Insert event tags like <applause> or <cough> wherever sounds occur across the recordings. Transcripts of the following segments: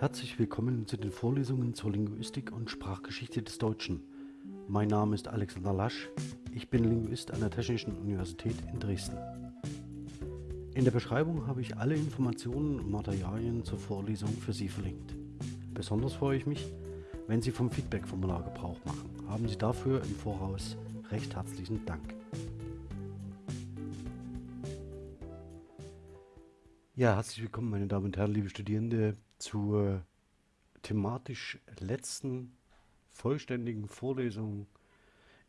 Herzlich willkommen zu den Vorlesungen zur Linguistik und Sprachgeschichte des Deutschen. Mein Name ist Alexander Lasch, ich bin Linguist an der Technischen Universität in Dresden. In der Beschreibung habe ich alle Informationen und Materialien zur Vorlesung für Sie verlinkt. Besonders freue ich mich, wenn Sie vom Feedback-Formular Gebrauch machen. Haben Sie dafür im Voraus recht herzlichen Dank. Ja, herzlich willkommen, meine Damen und Herren, liebe Studierende, zur thematisch letzten vollständigen Vorlesung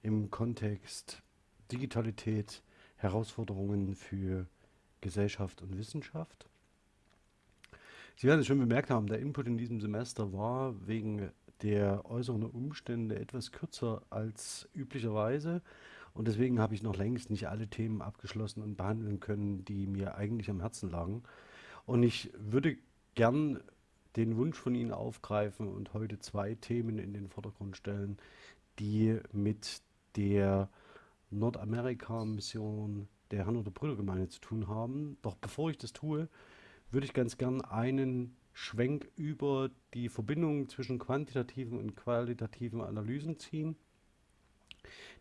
im Kontext Digitalität, Herausforderungen für Gesellschaft und Wissenschaft. Sie werden es schon bemerkt haben, der Input in diesem Semester war wegen der äußeren Umstände etwas kürzer als üblicherweise und deswegen habe ich noch längst nicht alle Themen abgeschlossen und behandeln können, die mir eigentlich am Herzen lagen. Und ich würde gern den Wunsch von Ihnen aufgreifen und heute zwei Themen in den Vordergrund stellen, die mit der Nordamerika-Mission der Hannover Brüdergemeinde zu tun haben. Doch bevor ich das tue, würde ich ganz gern einen Schwenk über die Verbindung zwischen quantitativen und qualitativen Analysen ziehen,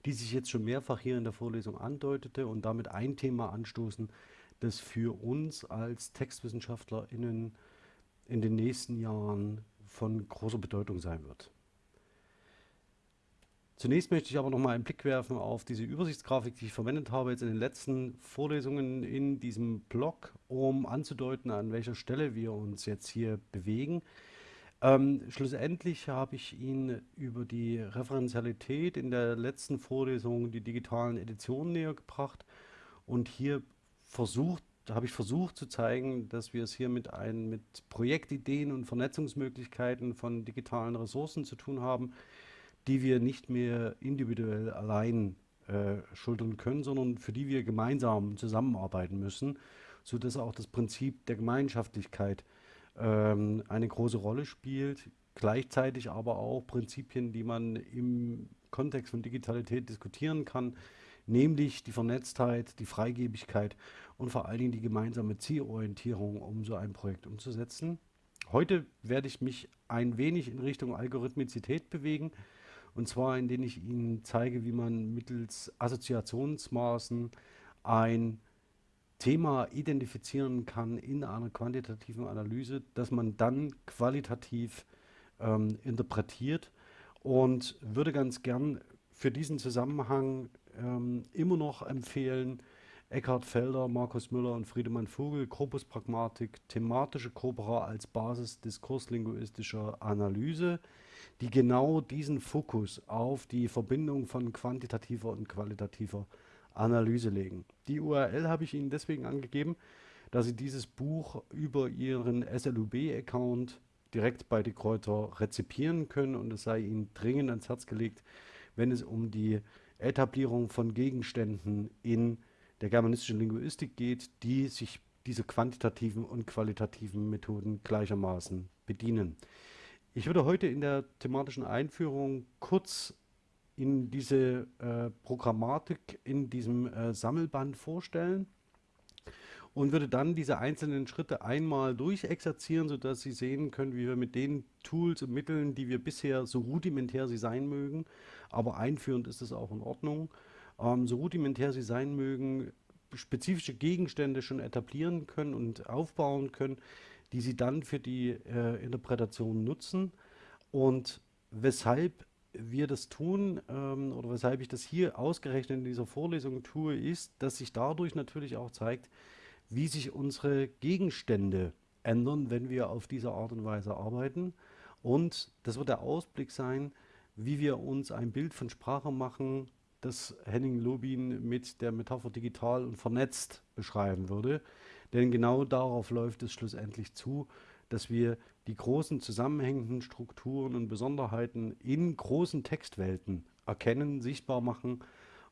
die sich jetzt schon mehrfach hier in der Vorlesung andeutete und damit ein Thema anstoßen, das für uns als TextwissenschaftlerInnen in den nächsten Jahren von großer Bedeutung sein wird. Zunächst möchte ich aber noch mal einen Blick werfen auf diese Übersichtsgrafik, die ich verwendet habe jetzt in den letzten Vorlesungen in diesem Blog, um anzudeuten, an welcher Stelle wir uns jetzt hier bewegen. Ähm, schlussendlich habe ich Ihnen über die Referenzialität in der letzten Vorlesung die digitalen Editionen näher gebracht und hier versucht, habe ich versucht zu zeigen, dass wir es hier mit, ein, mit Projektideen und Vernetzungsmöglichkeiten von digitalen Ressourcen zu tun haben, die wir nicht mehr individuell allein äh, schultern können, sondern für die wir gemeinsam zusammenarbeiten müssen, sodass auch das Prinzip der Gemeinschaftlichkeit ähm, eine große Rolle spielt, gleichzeitig aber auch Prinzipien, die man im Kontext von Digitalität diskutieren kann, nämlich die Vernetztheit, die Freigebigkeit und vor allen Dingen die gemeinsame Zielorientierung, um so ein Projekt umzusetzen. Heute werde ich mich ein wenig in Richtung Algorithmizität bewegen, und zwar indem ich Ihnen zeige, wie man mittels Assoziationsmaßen ein Thema identifizieren kann in einer quantitativen Analyse, das man dann qualitativ ähm, interpretiert und würde ganz gern für diesen Zusammenhang ähm, immer noch empfehlen, Eckhard Felder, Markus Müller und Friedemann Vogel, Corpus Pragmatik, thematische Corpora als Basis diskurslinguistischer Analyse, die genau diesen Fokus auf die Verbindung von quantitativer und qualitativer Analyse legen. Die URL habe ich Ihnen deswegen angegeben, dass Sie dieses Buch über Ihren SLUB-Account direkt bei die Kräuter rezipieren können und es sei Ihnen dringend ans Herz gelegt, wenn es um die Etablierung von Gegenständen in der germanistischen Linguistik geht, die sich diese quantitativen und qualitativen Methoden gleichermaßen bedienen. Ich würde heute in der thematischen Einführung kurz in diese äh, Programmatik in diesem äh, Sammelband vorstellen und würde dann diese einzelnen Schritte einmal durchexerzieren, sodass Sie sehen können, wie wir mit den Tools und Mitteln, die wir bisher so rudimentär sie sein mögen, aber einführend ist es auch in Ordnung, ähm, so rudimentär sie sein mögen, spezifische Gegenstände schon etablieren können und aufbauen können, die sie dann für die äh, Interpretation nutzen. Und weshalb wir das tun ähm, oder weshalb ich das hier ausgerechnet in dieser Vorlesung tue, ist, dass sich dadurch natürlich auch zeigt, wie sich unsere Gegenstände ändern, wenn wir auf diese Art und Weise arbeiten. Und das wird der Ausblick sein, wie wir uns ein Bild von Sprache machen, das Henning Lobin mit der Metapher digital und vernetzt beschreiben würde. Denn genau darauf läuft es schlussendlich zu, dass wir die großen zusammenhängenden Strukturen und Besonderheiten in großen Textwelten erkennen, sichtbar machen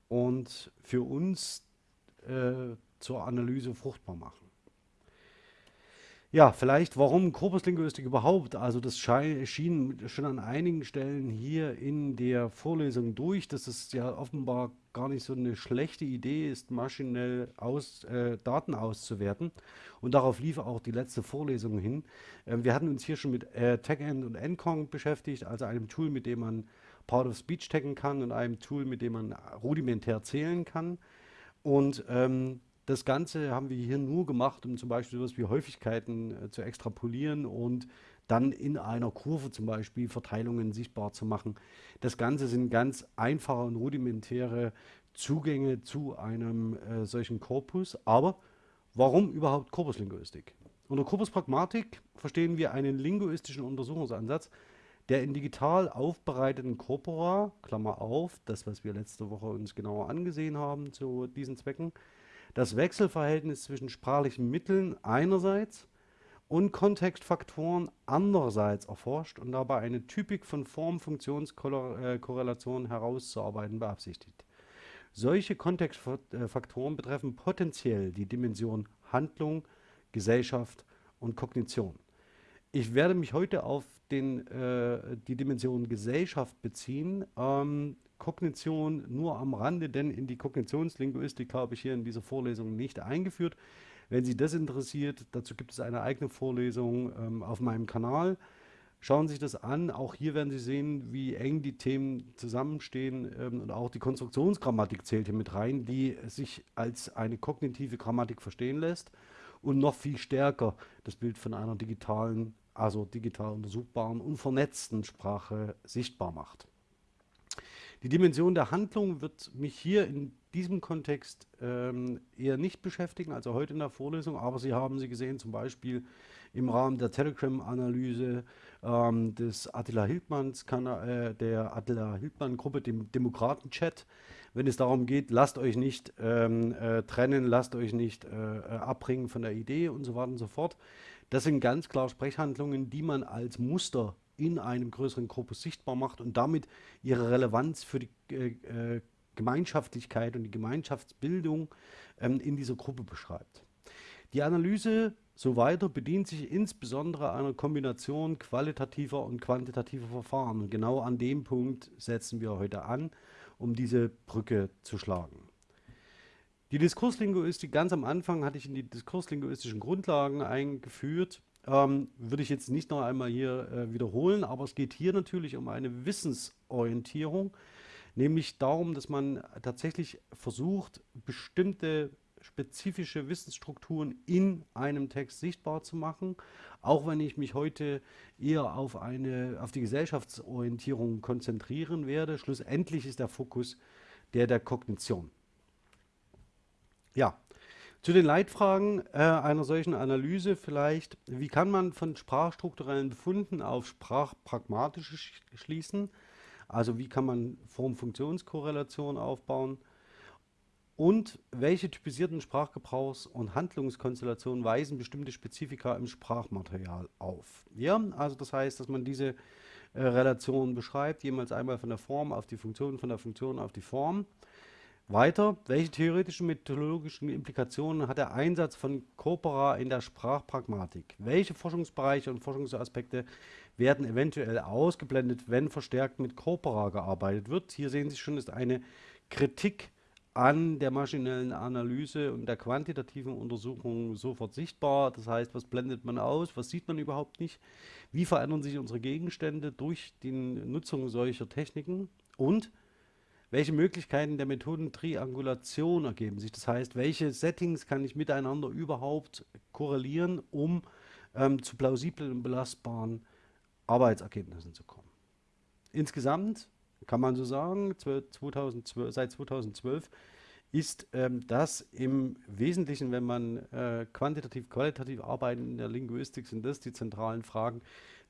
und für uns äh, zur Analyse fruchtbar machen. Ja, vielleicht, warum Korpuslinguistik überhaupt? Also das schien schon an einigen Stellen hier in der Vorlesung durch, dass es ja offenbar gar nicht so eine schlechte Idee ist, maschinell aus, äh, Daten auszuwerten. Und darauf lief auch die letzte Vorlesung hin. Ähm, wir hatten uns hier schon mit äh, TagEnd und Encong beschäftigt, also einem Tool, mit dem man Part of Speech taggen kann und einem Tool, mit dem man rudimentär zählen kann. Und ähm, das Ganze haben wir hier nur gemacht, um zum Beispiel sowas wie Häufigkeiten äh, zu extrapolieren und dann in einer Kurve zum Beispiel Verteilungen sichtbar zu machen. Das Ganze sind ganz einfache und rudimentäre Zugänge zu einem äh, solchen Korpus. Aber warum überhaupt Korpuslinguistik? Unter Korpuspragmatik verstehen wir einen linguistischen Untersuchungsansatz, der in digital aufbereiteten Corpora, Klammer auf, das was wir letzte Woche uns genauer angesehen haben zu diesen Zwecken, das Wechselverhältnis zwischen sprachlichen Mitteln einerseits und Kontextfaktoren andererseits erforscht und dabei eine Typik von Form-Funktionskorrelationen herauszuarbeiten beabsichtigt. Solche Kontextfaktoren betreffen potenziell die Dimension Handlung, Gesellschaft und Kognition. Ich werde mich heute auf den, äh, die Dimension Gesellschaft beziehen. Ähm, Kognition nur am Rande, denn in die Kognitionslinguistik habe ich hier in dieser Vorlesung nicht eingeführt. Wenn Sie das interessiert, dazu gibt es eine eigene Vorlesung ähm, auf meinem Kanal. Schauen Sie sich das an. Auch hier werden Sie sehen, wie eng die Themen zusammenstehen. Ähm, und auch die Konstruktionsgrammatik zählt hier mit rein, die sich als eine kognitive Grammatik verstehen lässt und noch viel stärker das Bild von einer digitalen, also digital untersuchbaren und vernetzten Sprache sichtbar macht. Die Dimension der Handlung wird mich hier in diesem Kontext ähm, eher nicht beschäftigen, also heute in der Vorlesung, aber Sie haben sie gesehen, zum Beispiel im Rahmen der Telegram-Analyse ähm, des Attila Hildmanns, äh, der Attila Hildmann-Gruppe, dem Demokraten-Chat, wenn es darum geht, lasst euch nicht ähm, äh, trennen, lasst euch nicht äh, äh abbringen von der Idee und so weiter und so fort. Das sind ganz klar Sprechhandlungen, die man als Muster in einem größeren Korpus sichtbar macht und damit ihre Relevanz für die äh, äh, Gemeinschaftlichkeit und die Gemeinschaftsbildung ähm, in dieser Gruppe beschreibt. Die Analyse so weiter bedient sich insbesondere einer Kombination qualitativer und quantitativer Verfahren. Und genau an dem Punkt setzen wir heute an, um diese Brücke zu schlagen. Die Diskurslinguistik, ganz am Anfang hatte ich in die diskurslinguistischen Grundlagen eingeführt ähm, würde ich jetzt nicht noch einmal hier äh, wiederholen, aber es geht hier natürlich um eine Wissensorientierung, nämlich darum, dass man tatsächlich versucht, bestimmte spezifische Wissensstrukturen in einem Text sichtbar zu machen, auch wenn ich mich heute eher auf, eine, auf die Gesellschaftsorientierung konzentrieren werde. Schlussendlich ist der Fokus der der Kognition. Ja, zu den Leitfragen äh, einer solchen Analyse vielleicht, wie kann man von sprachstrukturellen Befunden auf sprachpragmatische sch schließen? Also wie kann man Form-Funktionskorrelation aufbauen? Und welche typisierten Sprachgebrauchs- und Handlungskonstellationen weisen bestimmte Spezifika im Sprachmaterial auf? Ja, also das heißt, dass man diese äh, Relation beschreibt, jemals einmal von der Form auf die Funktion, von der Funktion auf die Form. Weiter, welche theoretischen methodologischen Implikationen hat der Einsatz von Corpora in der Sprachpragmatik? Welche Forschungsbereiche und Forschungsaspekte werden eventuell ausgeblendet, wenn verstärkt mit Corpora gearbeitet wird? Hier sehen Sie schon, ist eine Kritik an der maschinellen Analyse und der quantitativen Untersuchung sofort sichtbar. Das heißt, was blendet man aus, was sieht man überhaupt nicht? Wie verändern sich unsere Gegenstände durch die Nutzung solcher Techniken? Und welche Möglichkeiten der Methodentriangulation ergeben sich. Das heißt, welche Settings kann ich miteinander überhaupt korrelieren, um ähm, zu plausiblen und belastbaren Arbeitsergebnissen zu kommen. Insgesamt kann man so sagen, 2012, seit 2012 ist ähm, das im Wesentlichen, wenn man äh, quantitativ, qualitativ arbeitet in der Linguistik, sind das die zentralen Fragen,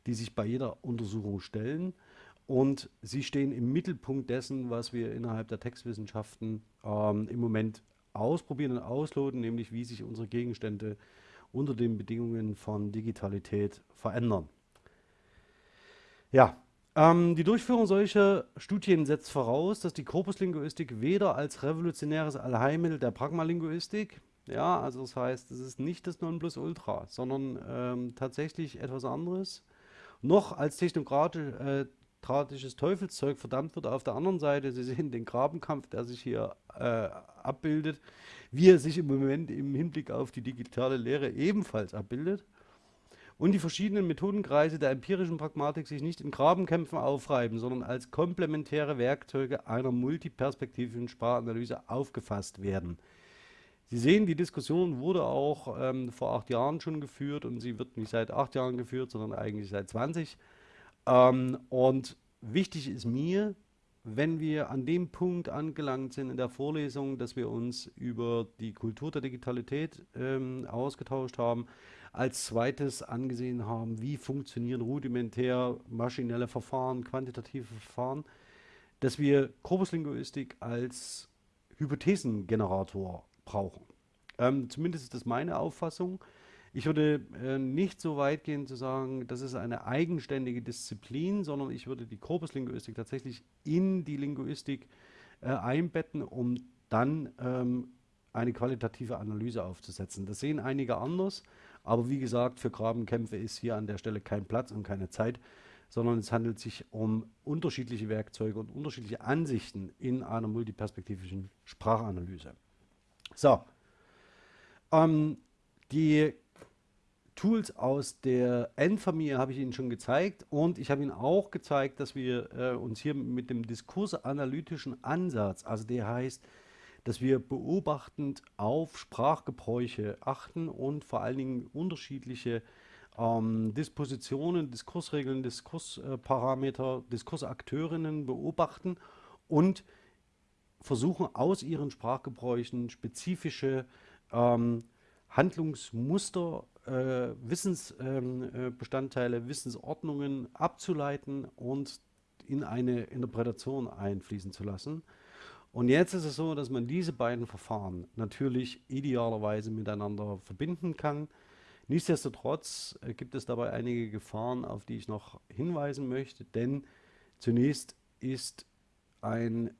die sich bei jeder Untersuchung stellen. Und sie stehen im Mittelpunkt dessen, was wir innerhalb der Textwissenschaften ähm, im Moment ausprobieren und ausloten, nämlich wie sich unsere Gegenstände unter den Bedingungen von Digitalität verändern. Ja, ähm, die Durchführung solcher Studien setzt voraus, dass die Korpuslinguistik weder als revolutionäres Allheilmittel der Pragmalinguistik Ja, also das heißt, es ist nicht das Nonplusultra, sondern ähm, tatsächlich etwas anderes. Noch als technokratisches äh, Teufelszeug verdammt wird auf der anderen Seite, Sie sehen den Grabenkampf, der sich hier äh, abbildet, wie er sich im Moment im Hinblick auf die digitale Lehre ebenfalls abbildet und die verschiedenen Methodenkreise der empirischen Pragmatik sich nicht in Grabenkämpfen aufreiben, sondern als komplementäre Werkzeuge einer multiperspektivischen Sprachanalyse aufgefasst werden. Sie sehen, die Diskussion wurde auch ähm, vor acht Jahren schon geführt und sie wird nicht seit acht Jahren geführt, sondern eigentlich seit 20. Ähm, und wichtig ist mir, wenn wir an dem Punkt angelangt sind in der Vorlesung, dass wir uns über die Kultur der Digitalität ähm, ausgetauscht haben, als zweites angesehen haben, wie funktionieren rudimentär maschinelle Verfahren, quantitative Verfahren, dass wir Korpuslinguistik als Hypothesengenerator brauchen. Ähm, zumindest ist das meine Auffassung. Ich würde äh, nicht so weit gehen zu sagen, das ist eine eigenständige Disziplin, sondern ich würde die Korpuslinguistik tatsächlich in die Linguistik äh, einbetten, um dann ähm, eine qualitative Analyse aufzusetzen. Das sehen einige anders, aber wie gesagt, für Grabenkämpfe ist hier an der Stelle kein Platz und keine Zeit, sondern es handelt sich um unterschiedliche Werkzeuge und unterschiedliche Ansichten in einer multiperspektivischen Sprachanalyse. So, ähm, die Tools aus der N-Familie habe ich Ihnen schon gezeigt und ich habe Ihnen auch gezeigt, dass wir äh, uns hier mit dem diskursanalytischen Ansatz, also der heißt, dass wir beobachtend auf Sprachgebräuche achten und vor allen Dingen unterschiedliche ähm, Dispositionen, Diskursregeln, Diskursparameter, Diskursakteurinnen beobachten und versuchen aus ihren Sprachgebräuchen spezifische ähm, Handlungsmuster äh, Wissensbestandteile, ähm, äh, Wissensordnungen abzuleiten und in eine Interpretation einfließen zu lassen. Und jetzt ist es so, dass man diese beiden Verfahren natürlich idealerweise miteinander verbinden kann. Nichtsdestotrotz äh, gibt es dabei einige Gefahren, auf die ich noch hinweisen möchte, denn zunächst ist ein,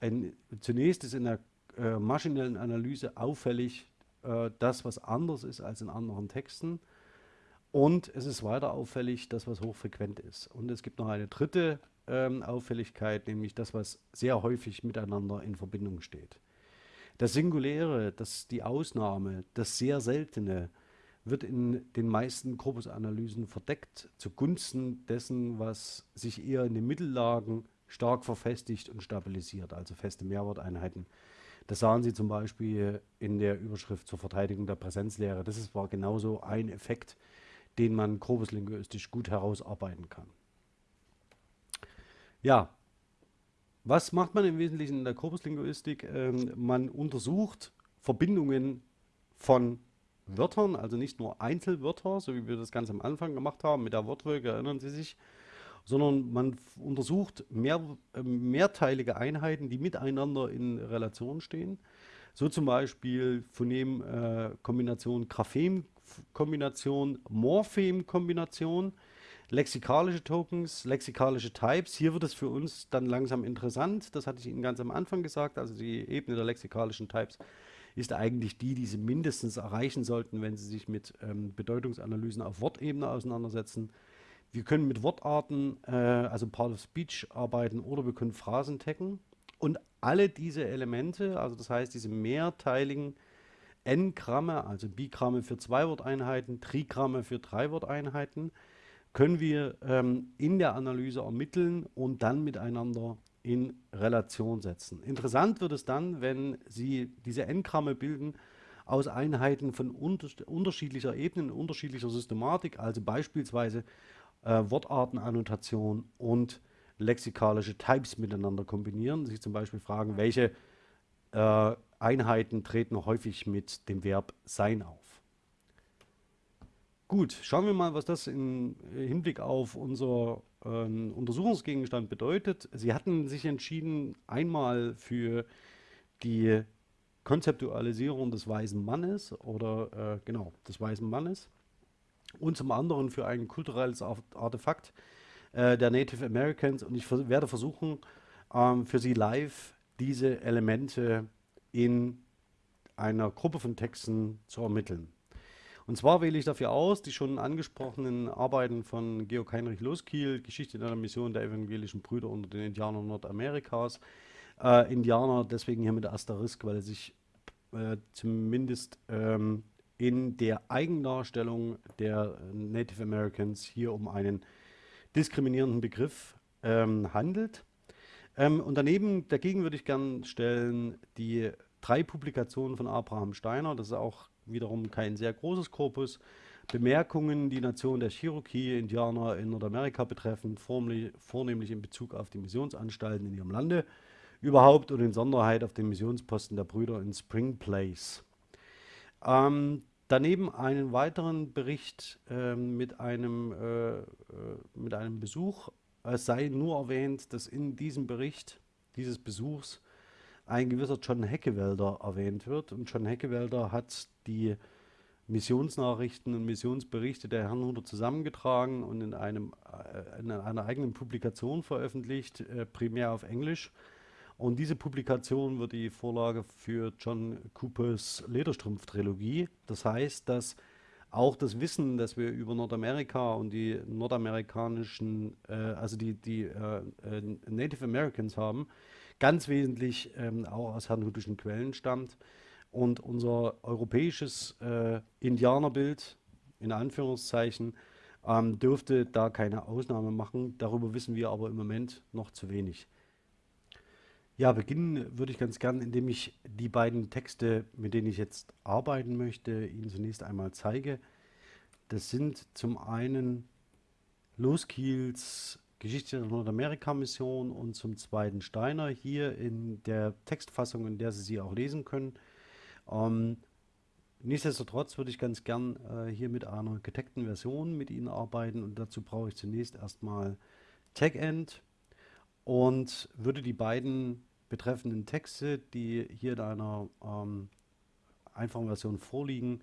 ein zunächst ist in der äh, maschinellen Analyse auffällig, äh, das, was anders ist als in anderen Texten. Und es ist weiter auffällig, das, was hochfrequent ist. Und es gibt noch eine dritte ähm, Auffälligkeit, nämlich das, was sehr häufig miteinander in Verbindung steht. Das Singuläre, das die Ausnahme, das sehr Seltene, wird in den meisten Korpusanalysen verdeckt zugunsten dessen, was sich eher in den Mittellagen stark verfestigt und stabilisiert, also feste Mehrworteinheiten das sahen Sie zum Beispiel in der Überschrift zur Verteidigung der Präsenzlehre. Das war genauso ein Effekt, den man korpuslinguistisch gut herausarbeiten kann. Ja, was macht man im Wesentlichen in der Korpuslinguistik? Ähm, man untersucht Verbindungen von Wörtern, also nicht nur Einzelwörter, so wie wir das ganz am Anfang gemacht haben mit der Wortwolke, erinnern Sie sich, sondern man untersucht mehr, äh, mehrteilige Einheiten, die miteinander in Relation stehen. So zum Beispiel Phonem-Kombination, äh, Graphem-Kombination, Morphem-Kombination, lexikalische Tokens, lexikalische Types. Hier wird es für uns dann langsam interessant. Das hatte ich Ihnen ganz am Anfang gesagt. Also die Ebene der lexikalischen Types ist eigentlich die, die Sie mindestens erreichen sollten, wenn Sie sich mit ähm, Bedeutungsanalysen auf Wortebene auseinandersetzen. Wir können mit Wortarten, äh, also Part of Speech arbeiten oder wir können Phrasen taggen. Und alle diese Elemente, also das heißt diese mehrteiligen N-Gramme, also Bigramme für Zwei-Wort-Einheiten, Trigramme für Drei-Wort-Einheiten, können wir ähm, in der Analyse ermitteln und dann miteinander in Relation setzen. Interessant wird es dann, wenn Sie diese N-Gramme bilden aus Einheiten von unter unterschiedlicher Ebene, unterschiedlicher Systematik, also beispielsweise äh, Wortartenannotation und lexikalische Types miteinander kombinieren. Sich zum Beispiel fragen, welche äh, Einheiten treten häufig mit dem Verb sein auf. Gut, schauen wir mal, was das im Hinblick auf unser ähm, Untersuchungsgegenstand bedeutet. Sie hatten sich entschieden, einmal für die Konzeptualisierung des weißen Mannes oder äh, genau, des weißen Mannes und zum anderen für ein kulturelles Artefakt äh, der Native Americans. Und ich werde versuchen, ähm, für Sie live diese Elemente in einer Gruppe von Texten zu ermitteln. Und zwar wähle ich dafür aus die schon angesprochenen Arbeiten von Georg Heinrich Loskiel, Geschichte einer Mission der evangelischen Brüder unter den Indianern Nordamerikas. Äh, Indianer deswegen hier mit Asterisk, weil er sich äh, zumindest ähm, in der Eigendarstellung der Native Americans hier um einen diskriminierenden Begriff ähm, handelt. Ähm, und daneben, dagegen würde ich gerne stellen, die drei Publikationen von Abraham Steiner. Das ist auch wiederum kein sehr großes Korpus. Bemerkungen, die Nation der Cherokee-Indianer in Nordamerika betreffen, vornehmlich in Bezug auf die Missionsanstalten in ihrem Lande überhaupt und in Sonderheit auf den Missionsposten der Brüder in Spring Place. Ähm, daneben einen weiteren Bericht äh, mit, einem, äh, äh, mit einem Besuch. Es sei nur erwähnt, dass in diesem Bericht dieses Besuchs ein gewisser John Heckewelder erwähnt wird. Und John Heckewelder hat die Missionsnachrichten und Missionsberichte der Herrnhuter zusammengetragen und in, einem, äh, in einer eigenen Publikation veröffentlicht, äh, primär auf Englisch. Und diese Publikation wird die Vorlage für John Coopers Lederstrumpf-Trilogie. Das heißt, dass auch das Wissen, das wir über Nordamerika und die nordamerikanischen, äh, also die, die äh, äh Native Americans haben, ganz wesentlich ähm, auch aus herrnhutischen Quellen stammt. Und unser europäisches äh, Indianerbild, in Anführungszeichen, ähm, dürfte da keine Ausnahme machen. Darüber wissen wir aber im Moment noch zu wenig. Ja, beginnen würde ich ganz gern, indem ich die beiden Texte, mit denen ich jetzt arbeiten möchte, Ihnen zunächst einmal zeige. Das sind zum einen Loskiels Geschichte der Nordamerika-Mission und zum zweiten Steiner hier in der Textfassung, in der Sie sie auch lesen können. Ähm, nichtsdestotrotz würde ich ganz gern äh, hier mit einer gedeckten Version mit Ihnen arbeiten und dazu brauche ich zunächst erstmal TagEnd und würde die beiden betreffenden Texte, die hier in einer ähm, einfachen Version vorliegen,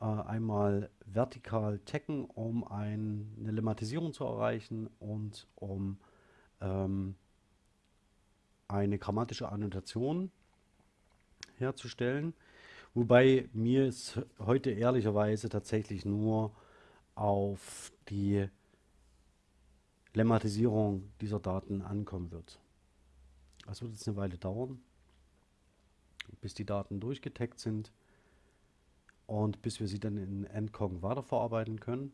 äh, einmal vertikal taggen, um ein, eine Lemmatisierung zu erreichen und um ähm, eine grammatische Annotation herzustellen. Wobei mir es heute ehrlicherweise tatsächlich nur auf die Lemmatisierung dieser Daten ankommen wird. Das wird jetzt eine Weile dauern, bis die Daten durchgetaggt sind und bis wir sie dann in Endcog weiterverarbeiten können.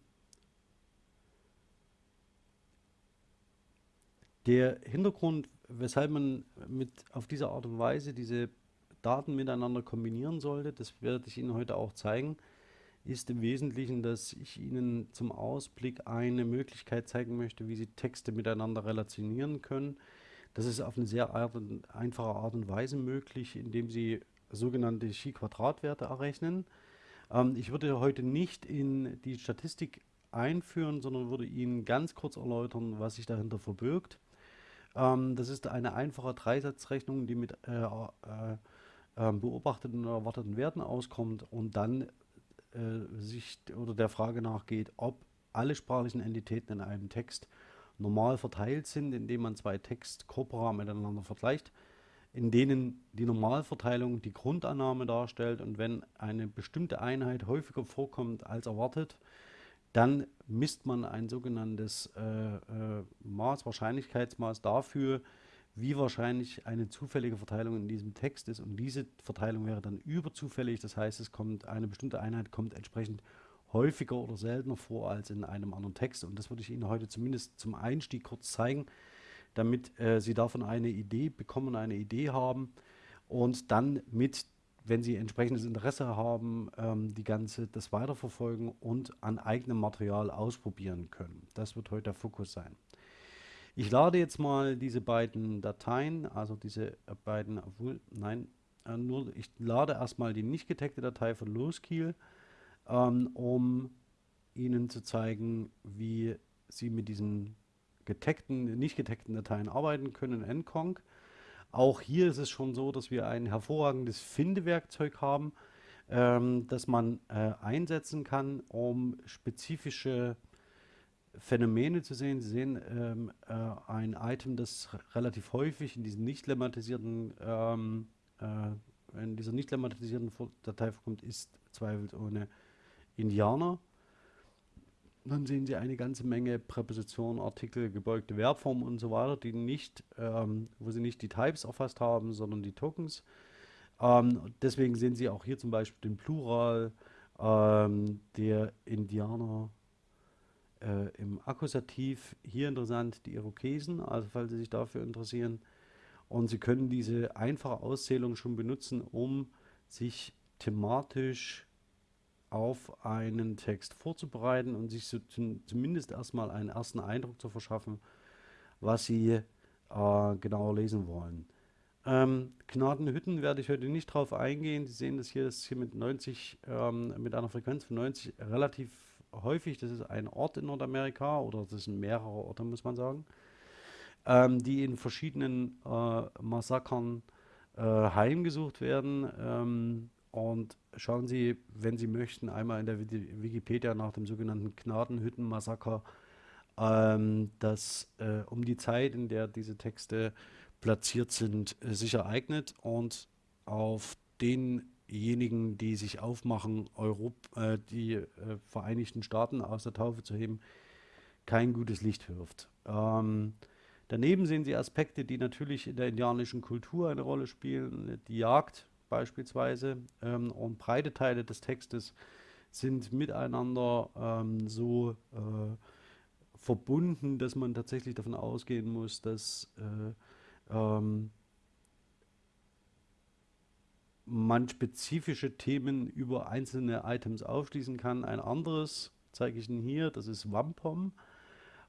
Der Hintergrund, weshalb man mit auf diese Art und Weise diese Daten miteinander kombinieren sollte, das werde ich Ihnen heute auch zeigen, ist im Wesentlichen, dass ich Ihnen zum Ausblick eine Möglichkeit zeigen möchte, wie Sie Texte miteinander relationieren können. Das ist auf eine sehr einfache Art und Weise möglich, indem Sie sogenannte Chi-Quadratwerte errechnen. Ähm, ich würde heute nicht in die Statistik einführen, sondern würde Ihnen ganz kurz erläutern, was sich dahinter verbirgt. Ähm, das ist eine einfache Dreisatzrechnung, die mit äh, äh, äh, beobachteten und erwarteten Werten auskommt und dann äh, sich oder der Frage nachgeht, ob alle sprachlichen Entitäten in einem Text normal verteilt sind, indem man zwei Textkorpora miteinander vergleicht in denen die Normalverteilung die Grundannahme darstellt und wenn eine bestimmte Einheit häufiger vorkommt als erwartet, dann misst man ein sogenanntes äh, äh, Maß, Wahrscheinlichkeitsmaß dafür, wie wahrscheinlich eine zufällige Verteilung in diesem Text ist. Und diese Verteilung wäre dann überzufällig, das heißt es kommt eine bestimmte Einheit kommt entsprechend häufiger oder seltener vor als in einem anderen Text und das würde ich Ihnen heute zumindest zum Einstieg kurz zeigen damit äh, Sie davon eine Idee bekommen, eine Idee haben und dann mit, wenn Sie entsprechendes Interesse haben, ähm, die ganze das weiterverfolgen und an eigenem Material ausprobieren können. Das wird heute der Fokus sein. Ich lade jetzt mal diese beiden Dateien, also diese äh, beiden, obwohl, nein, äh, nur, ich lade erstmal die nicht getagte Datei von Loskiel, ähm, um Ihnen zu zeigen, wie Sie mit diesen getaggten, nicht getaggten Dateien arbeiten können in Encong. Auch hier ist es schon so, dass wir ein hervorragendes Findewerkzeug haben, ähm, das man äh, einsetzen kann, um spezifische Phänomene zu sehen. Sie sehen ähm, äh, ein Item, das relativ häufig in diesen nicht lemmatisierten ähm, äh, in dieser nicht lemmatisierten Datei vorkommt, ist zweifelsohne Indianer. Dann sehen Sie eine ganze Menge Präpositionen, Artikel, gebeugte Verbformen und so weiter, die nicht, ähm, wo Sie nicht die Types erfasst haben, sondern die Tokens. Ähm, deswegen sehen Sie auch hier zum Beispiel den Plural ähm, der Indianer äh, im Akkusativ. Hier interessant die Irokesen, also falls Sie sich dafür interessieren. Und Sie können diese einfache Auszählung schon benutzen, um sich thematisch auf einen Text vorzubereiten und sich so zumindest erstmal einen ersten Eindruck zu verschaffen, was Sie äh, genauer lesen wollen. Ähm, Gnadenhütten werde ich heute nicht drauf eingehen. Sie sehen das hier, das ist hier mit 90, ähm, mit einer Frequenz von 90 relativ häufig. Das ist ein Ort in Nordamerika oder das sind mehrere Orte, muss man sagen, ähm, die in verschiedenen äh, Massakern äh, heimgesucht werden. Ähm, und schauen Sie, wenn Sie möchten, einmal in der Wikipedia nach dem sogenannten Gnadenhütten-Massaker, ähm, das äh, um die Zeit, in der diese Texte platziert sind, äh, sich ereignet und auf denjenigen, die sich aufmachen, Europ äh, die äh, Vereinigten Staaten aus der Taufe zu heben, kein gutes Licht wirft. Ähm, daneben sehen Sie Aspekte, die natürlich in der indianischen Kultur eine Rolle spielen. Die Jagd beispielsweise ähm, und breite Teile des Textes sind miteinander ähm, so äh, verbunden, dass man tatsächlich davon ausgehen muss, dass äh, ähm, man spezifische Themen über einzelne Items aufschließen kann. Ein anderes zeige ich Ihnen hier, das ist Wampum.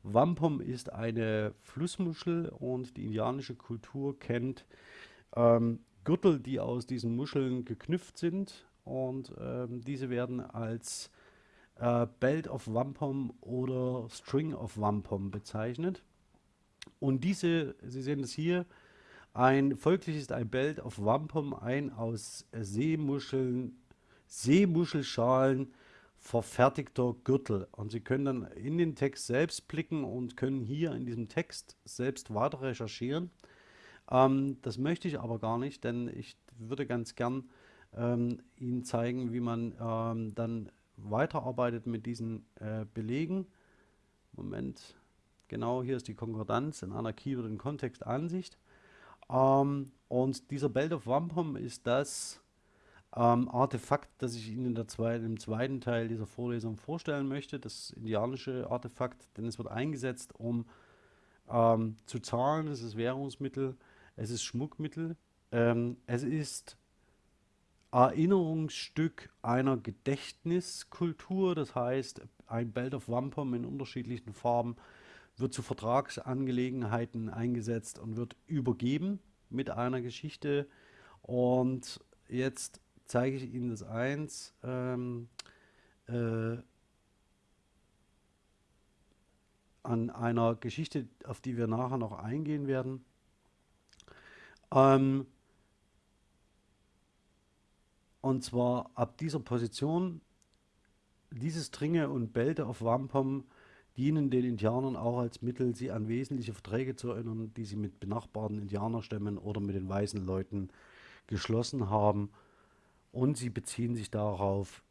Wampum ist eine Flussmuschel und die indianische Kultur kennt ähm, Gürtel, die aus diesen Muscheln geknüpft sind und ähm, diese werden als äh, Belt of Wampum oder String of Wampum bezeichnet. Und diese, Sie sehen es hier, ein folglich ist ein Belt of Wampum ein aus Seemuscheln, Seemuschelschalen verfertigter Gürtel. Und Sie können dann in den Text selbst blicken und können hier in diesem Text selbst weiter recherchieren. Ähm, das möchte ich aber gar nicht, denn ich würde ganz gern ähm, Ihnen zeigen, wie man ähm, dann weiterarbeitet mit diesen äh, Belegen. Moment, Genau, hier ist die Konkordanz in einer Keyword- und Kontextansicht. Ähm, und dieser Belt of Wampum ist das ähm, Artefakt, das ich Ihnen zweiten, im zweiten Teil dieser Vorlesung vorstellen möchte. Das indianische Artefakt, denn es wird eingesetzt, um ähm, zu zahlen. Es ist Währungsmittel, es ist Schmuckmittel, ähm, es ist Erinnerungsstück einer Gedächtniskultur. Das heißt, ein Belt of Wampum in unterschiedlichen Farben wird zu Vertragsangelegenheiten eingesetzt und wird übergeben mit einer Geschichte. Und jetzt zeige ich Ihnen das eins. Ähm, äh, an einer Geschichte, auf die wir nachher noch eingehen werden. Ähm, und zwar ab dieser Position, dieses Dringe und Belte auf Wampum dienen den Indianern auch als Mittel, sie an wesentliche Verträge zu erinnern, die sie mit benachbarten Indianerstämmen oder mit den weißen Leuten geschlossen haben. Und sie beziehen sich darauf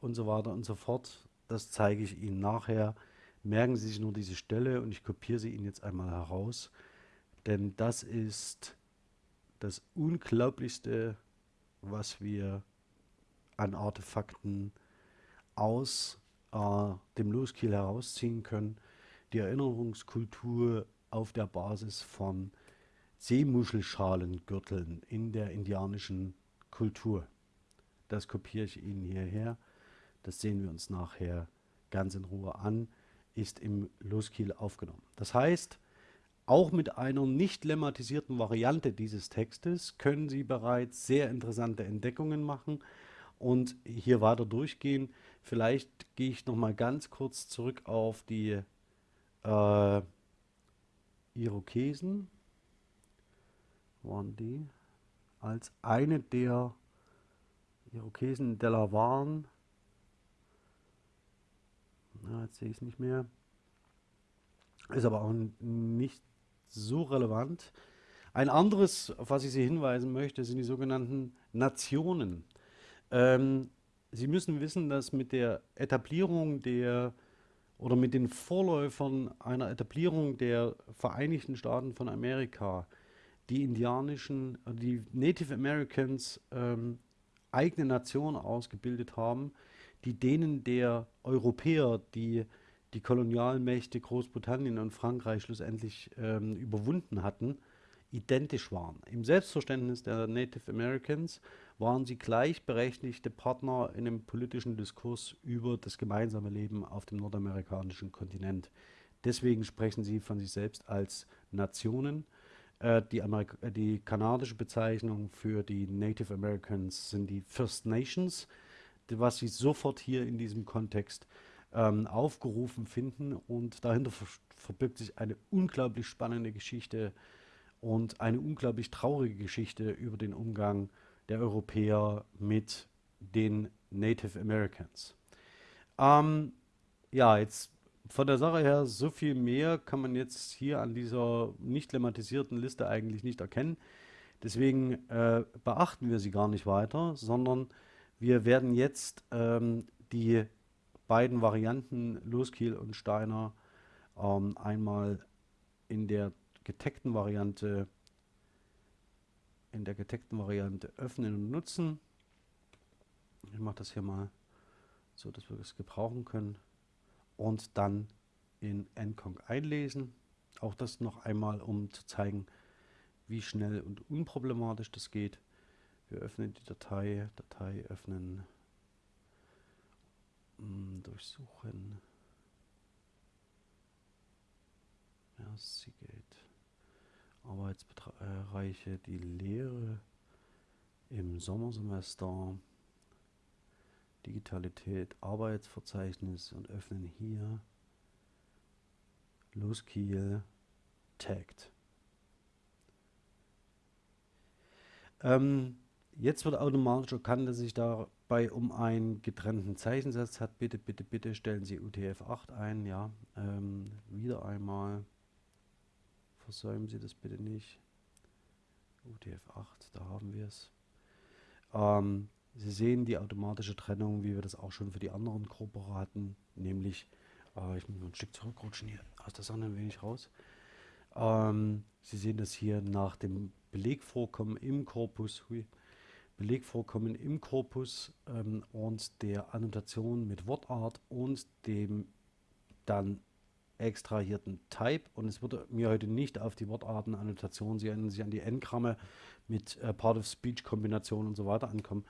und so weiter und so fort. Das zeige ich Ihnen nachher. Merken Sie sich nur diese Stelle und ich kopiere sie Ihnen jetzt einmal heraus. Denn das ist das Unglaublichste, was wir an Artefakten aus äh, dem Loskiel herausziehen können. Die Erinnerungskultur auf der Basis von Seemuschelschalengürteln in der indianischen Kultur. Das kopiere ich Ihnen hierher. Das sehen wir uns nachher ganz in Ruhe an, ist im Loskiel aufgenommen. Das heißt, auch mit einer nicht lemmatisierten Variante dieses Textes können Sie bereits sehr interessante Entdeckungen machen und hier weiter durchgehen. Vielleicht gehe ich noch mal ganz kurz zurück auf die äh, Irokesen. Waren die als eine der Irokesen Delawaren. Na, jetzt sehe ich es nicht mehr. Ist aber auch nicht so relevant. Ein anderes, auf was ich Sie hinweisen möchte, sind die sogenannten Nationen. Ähm, Sie müssen wissen, dass mit der Etablierung der oder mit den Vorläufern einer Etablierung der Vereinigten Staaten von Amerika die indianischen, die Native Americans ähm, eigene Nationen ausgebildet haben, die denen der Europäer, die die Kolonialmächte Großbritannien und Frankreich schlussendlich ähm, überwunden hatten, identisch waren. Im Selbstverständnis der Native Americans waren sie gleichberechtigte Partner in dem politischen Diskurs über das gemeinsame Leben auf dem nordamerikanischen Kontinent. Deswegen sprechen sie von sich selbst als Nationen. Äh, die, äh, die kanadische Bezeichnung für die Native Americans sind die First Nations, was sie sofort hier in diesem Kontext ähm, aufgerufen finden. Und dahinter ver verbirgt sich eine unglaublich spannende Geschichte und eine unglaublich traurige Geschichte über den Umgang der Europäer mit den Native Americans. Ähm, ja, jetzt von der Sache her, so viel mehr kann man jetzt hier an dieser nicht lemmatisierten Liste eigentlich nicht erkennen. Deswegen äh, beachten wir sie gar nicht weiter, sondern wir werden jetzt ähm, die beiden Varianten Loskiel und Steiner ähm, einmal in der geteckten Variante in der geteckten Variante öffnen und nutzen. Ich mache das hier mal so, dass wir es gebrauchen können und dann in nconc einlesen. Auch das noch einmal, um zu zeigen, wie schnell und unproblematisch das geht. Wir öffnen die Datei, Datei öffnen, durchsuchen. Ja, sie geht. Arbeitsbereiche, die Lehre im Sommersemester, Digitalität, Arbeitsverzeichnis und öffnen hier Loskiel Tagged. Ähm, jetzt wird automatisch erkannt, dass sich dabei um einen getrennten Zeichensatz hat. Bitte, bitte, bitte stellen Sie UTF-8 ein. Ja, ähm, wieder einmal. Versäumen Sie das bitte nicht. UTF-8, da haben wir es. Ähm, Sie sehen die automatische Trennung, wie wir das auch schon für die anderen Gruppen hatten, nämlich, äh, ich muss mal ein Stück zurückrutschen hier aus der Sonne ein wenig raus. Ähm, Sie sehen das hier nach dem Belegvorkommen im Korpus, hui, Belegvorkommen im Korpus ähm, und der Annotation mit Wortart und dem dann extrahierten Type. Und es würde mir heute nicht auf die Wortartenannotation, sie erinnern sich an die N-Gramme mit äh, Part-of-Speech-Kombination und so weiter ankommen,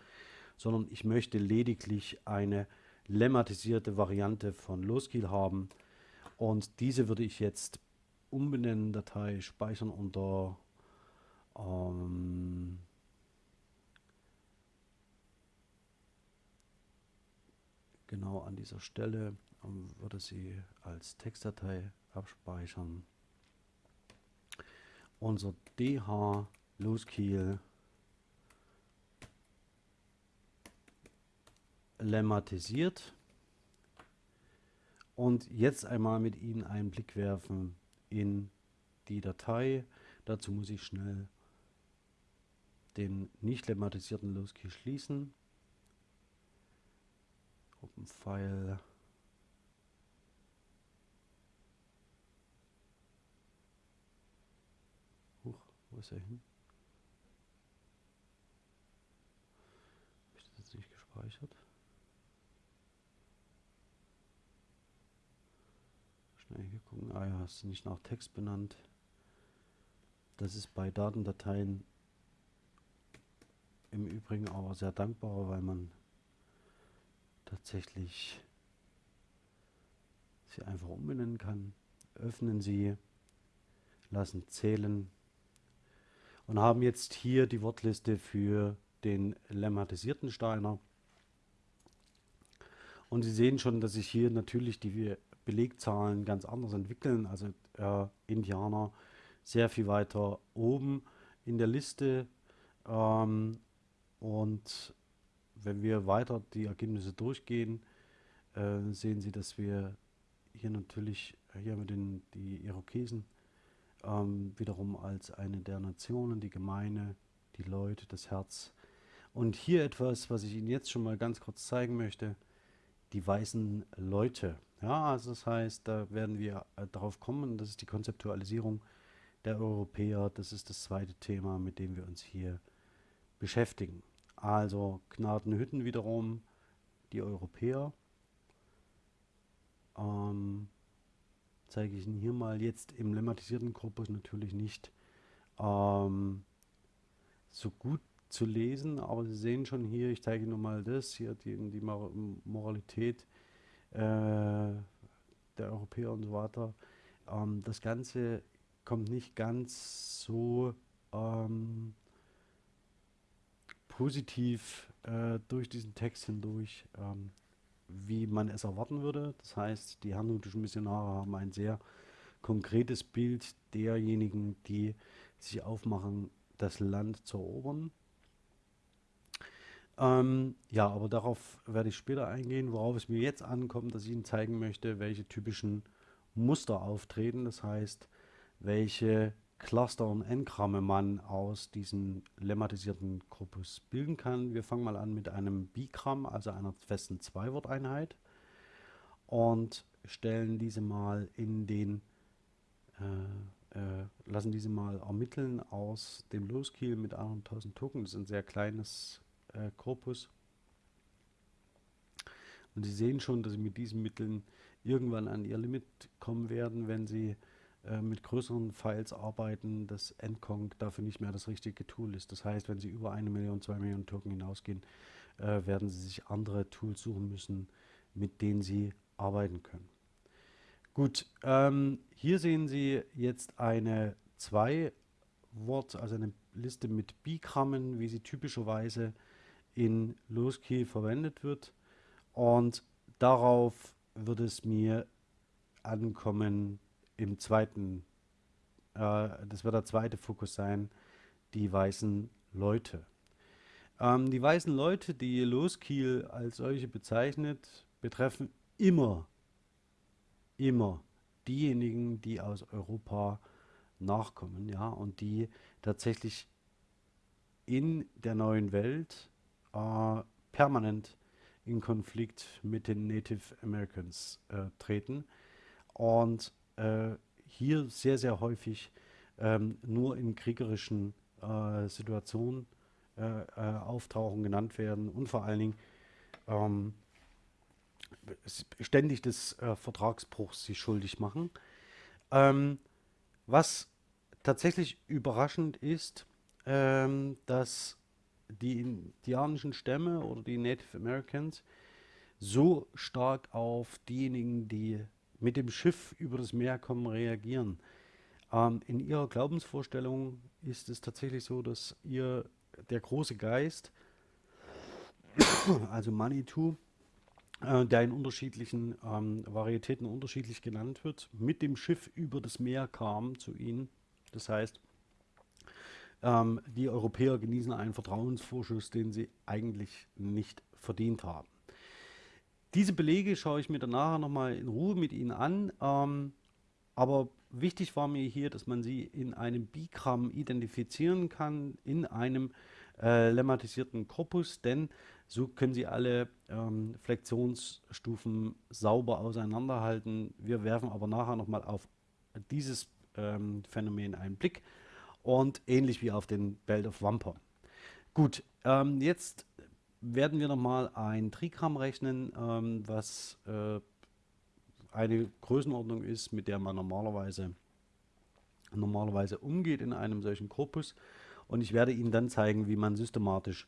sondern ich möchte lediglich eine lemmatisierte Variante von Loskill haben. Und diese würde ich jetzt umbenennen, Datei speichern unter ähm, genau an dieser Stelle und würde sie als Textdatei abspeichern. Unser DH Loskiel lemmatisiert und jetzt einmal mit Ihnen einen Blick werfen in die Datei. Dazu muss ich schnell den nicht lemmatisierten Loskiel schließen. Open File Wo ist er hin? Habe ich das jetzt nicht gespeichert? Schnell hier gucken. Ah ja, ist nicht nach Text benannt. Das ist bei Datendateien im Übrigen aber sehr dankbar, weil man tatsächlich sie einfach umbenennen kann. Öffnen Sie, lassen zählen, und haben jetzt hier die Wortliste für den lemmatisierten Steiner. Und Sie sehen schon, dass sich hier natürlich die Belegzahlen ganz anders entwickeln. Also äh, Indianer sehr viel weiter oben in der Liste. Ähm, und wenn wir weiter die Ergebnisse durchgehen, äh, sehen Sie, dass wir hier natürlich, hier haben wir den, die Irokesen ähm, wiederum als eine der Nationen, die Gemeine, die Leute, das Herz. Und hier etwas, was ich Ihnen jetzt schon mal ganz kurz zeigen möchte, die weißen Leute. Ja, also das heißt, da werden wir äh, darauf kommen, das ist die Konzeptualisierung der Europäer, das ist das zweite Thema, mit dem wir uns hier beschäftigen. Also Gnadenhütten wiederum, die Europäer. Ähm, zeige ich Ihnen hier mal jetzt im lemmatisierten Korpus natürlich nicht ähm, so gut zu lesen, aber Sie sehen schon hier, ich zeige Ihnen nochmal das, hier die, die Moralität äh, der Europäer und so weiter. Ähm, das Ganze kommt nicht ganz so ähm, positiv äh, durch diesen Text hindurch, ähm, wie man es erwarten würde. Das heißt, die herrnhutischen Missionare haben ein sehr konkretes Bild derjenigen, die sich aufmachen, das Land zu erobern. Ähm, ja, aber darauf werde ich später eingehen, worauf es mir jetzt ankommt, dass ich Ihnen zeigen möchte, welche typischen Muster auftreten. Das heißt, welche Cluster und Engramme man aus diesem lemmatisierten Korpus bilden kann. Wir fangen mal an mit einem Bigramm, also einer festen Zweiworteinheit und stellen diese mal in den, äh, äh, lassen diese mal ermitteln aus dem Loskiel mit 1000 Token. Das ist ein sehr kleines äh, Korpus. Und Sie sehen schon, dass Sie mit diesen Mitteln irgendwann an Ihr Limit kommen werden, wenn Sie äh, mit größeren Files arbeiten, dass Endconc dafür nicht mehr das richtige Tool ist. Das heißt, wenn Sie über eine Million, zwei Millionen Token hinausgehen, äh, werden Sie sich andere Tools suchen müssen, mit denen Sie arbeiten können. Gut, ähm, hier sehen Sie jetzt eine zwei Wort, also eine Liste mit Bigrammen, wie sie typischerweise in Loski verwendet wird. Und darauf wird es mir ankommen, im zweiten, äh, das wird der zweite Fokus sein, die weißen Leute. Ähm, die weißen Leute, die Loskiel als solche bezeichnet, betreffen immer, immer diejenigen, die aus Europa nachkommen, ja, und die tatsächlich in der neuen Welt äh, permanent in Konflikt mit den Native Americans äh, treten und hier sehr, sehr häufig ähm, nur in kriegerischen äh, Situationen äh, äh, auftauchen, genannt werden und vor allen Dingen ähm, ständig des äh, Vertragsbruchs sich schuldig machen. Ähm, was tatsächlich überraschend ist, ähm, dass die indianischen Stämme oder die Native Americans so stark auf diejenigen, die mit dem Schiff über das Meer kommen, reagieren. Ähm, in ihrer Glaubensvorstellung ist es tatsächlich so, dass ihr der große Geist, also Manitou, äh, der in unterschiedlichen ähm, Varietäten unterschiedlich genannt wird, mit dem Schiff über das Meer kam zu ihnen. Das heißt, ähm, die Europäer genießen einen Vertrauensvorschuss, den sie eigentlich nicht verdient haben. Diese Belege schaue ich mir dann nachher nochmal in Ruhe mit Ihnen an. Ähm, aber wichtig war mir hier, dass man sie in einem Bigramm identifizieren kann, in einem äh, lemmatisierten Korpus, denn so können Sie alle ähm, Flexionsstufen sauber auseinanderhalten. Wir werfen aber nachher nochmal auf dieses ähm, Phänomen einen Blick und ähnlich wie auf den Belt of Wamper. Gut, ähm, jetzt werden wir nochmal ein Trigramm rechnen, ähm, was äh, eine Größenordnung ist, mit der man normalerweise, normalerweise umgeht in einem solchen Korpus. Und ich werde Ihnen dann zeigen, wie man systematisch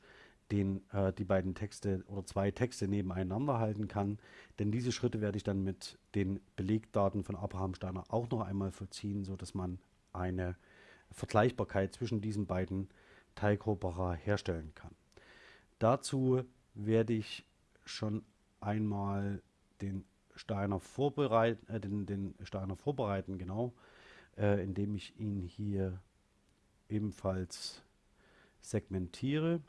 den, äh, die beiden Texte oder zwei Texte nebeneinander halten kann. Denn diese Schritte werde ich dann mit den Belegdaten von Abraham Steiner auch noch einmal vollziehen, sodass man eine Vergleichbarkeit zwischen diesen beiden Teilgruppera herstellen kann. Dazu werde ich schon einmal den Steiner vorbereiten, äh, den, den Steiner vorbereiten, genau, äh, indem ich ihn hier ebenfalls segmentiere.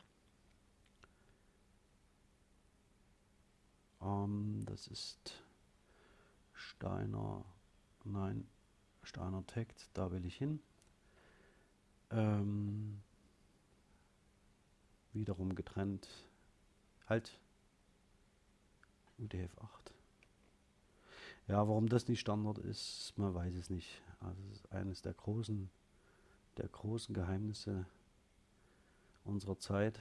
Ähm, das ist Steiner, nein, Steiner Text, da will ich hin. Ähm, wiederum getrennt. Halt. UTF 8. Ja, warum das nicht Standard ist, man weiß es nicht. Also es ist eines der großen, der großen Geheimnisse unserer Zeit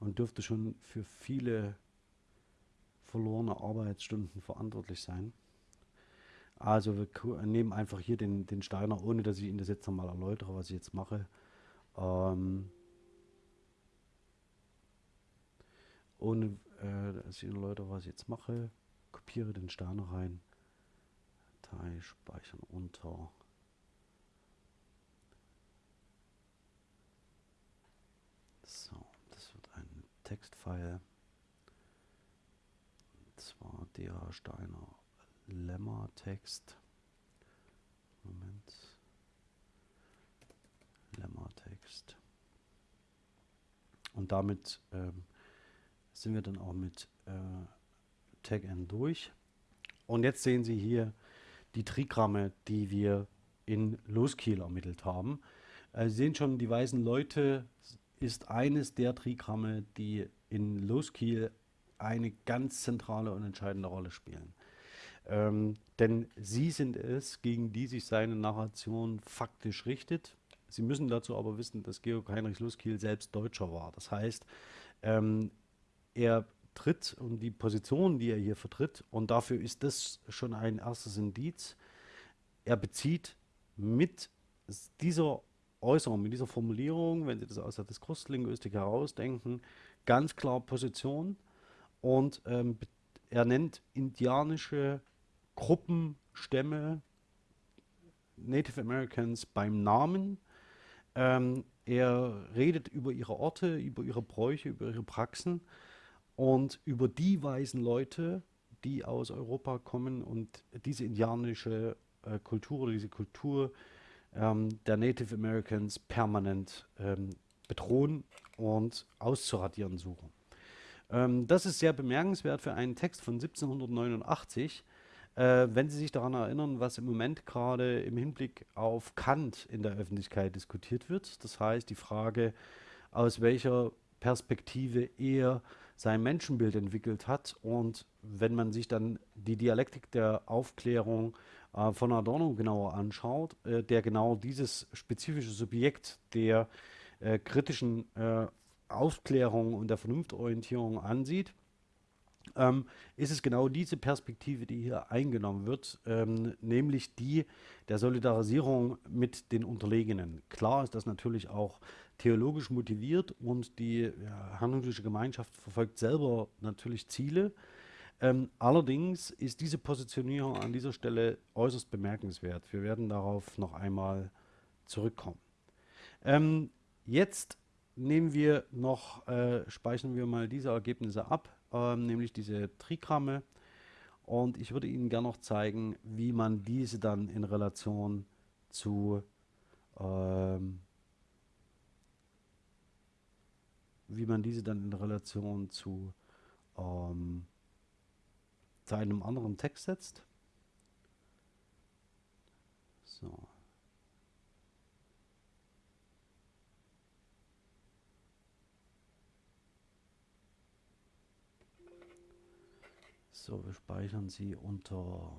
und dürfte schon für viele verlorene Arbeitsstunden verantwortlich sein. Also wir nehmen einfach hier den, den Steiner, ohne dass ich Ihnen das jetzt nochmal erläutere, was ich jetzt mache. Ähm, ohne äh, Ihnen erläutere, was ich jetzt mache, kopiere den Steiner rein, Datei speichern unter. So, das wird ein Textfile. Und zwar der Steiner Lemma-Text. Moment. Lemma-Text. Und damit ähm, sind wir dann auch mit äh, Tag N durch. Und jetzt sehen Sie hier die Trigramme, die wir in Loskiel ermittelt haben. Äh, Sie sehen schon, die weißen Leute ist eines der Trigramme, die in Loskiel eine ganz zentrale und entscheidende Rolle spielen. Ähm, denn sie sind es, gegen die sich seine Narration faktisch richtet. Sie müssen dazu aber wissen, dass Georg Heinrich Luskiel selbst Deutscher war. Das heißt, ähm, er tritt und die Position, die er hier vertritt, und dafür ist das schon ein erstes Indiz, er bezieht mit dieser Äußerung, mit dieser Formulierung, wenn Sie das aus der Diskurslinguistik herausdenken, ganz klar Position. Und ähm, er nennt indianische Gruppen, Stämme, Native Americans beim Namen. Ähm, er redet über ihre Orte, über ihre Bräuche, über ihre Praxen und über die weißen Leute, die aus Europa kommen und diese indianische äh, Kultur oder diese Kultur ähm, der Native Americans permanent ähm, bedrohen und auszuradieren suchen. Ähm, das ist sehr bemerkenswert für einen Text von 1789, äh, wenn Sie sich daran erinnern, was im Moment gerade im Hinblick auf Kant in der Öffentlichkeit diskutiert wird. Das heißt, die Frage, aus welcher Perspektive er sein Menschenbild entwickelt hat. Und wenn man sich dann die Dialektik der Aufklärung äh, von Adorno genauer anschaut, äh, der genau dieses spezifische Subjekt der äh, kritischen äh, Aufklärung und der Vernunftorientierung ansieht, ähm, ist es genau diese Perspektive, die hier eingenommen wird, ähm, nämlich die der Solidarisierung mit den Unterlegenen. Klar ist das natürlich auch theologisch motiviert und die ja, hannoversche Gemeinschaft verfolgt selber natürlich Ziele. Ähm, allerdings ist diese Positionierung an dieser Stelle äußerst bemerkenswert. Wir werden darauf noch einmal zurückkommen. Ähm, jetzt nehmen wir noch, äh, speichern wir mal diese Ergebnisse ab ähm, nämlich diese Trigramme. Und ich würde Ihnen gerne noch zeigen, wie man diese dann in Relation zu ähm, wie man diese dann in Relation zu, ähm, zu einem anderen Text setzt. So. So, wir speichern sie unter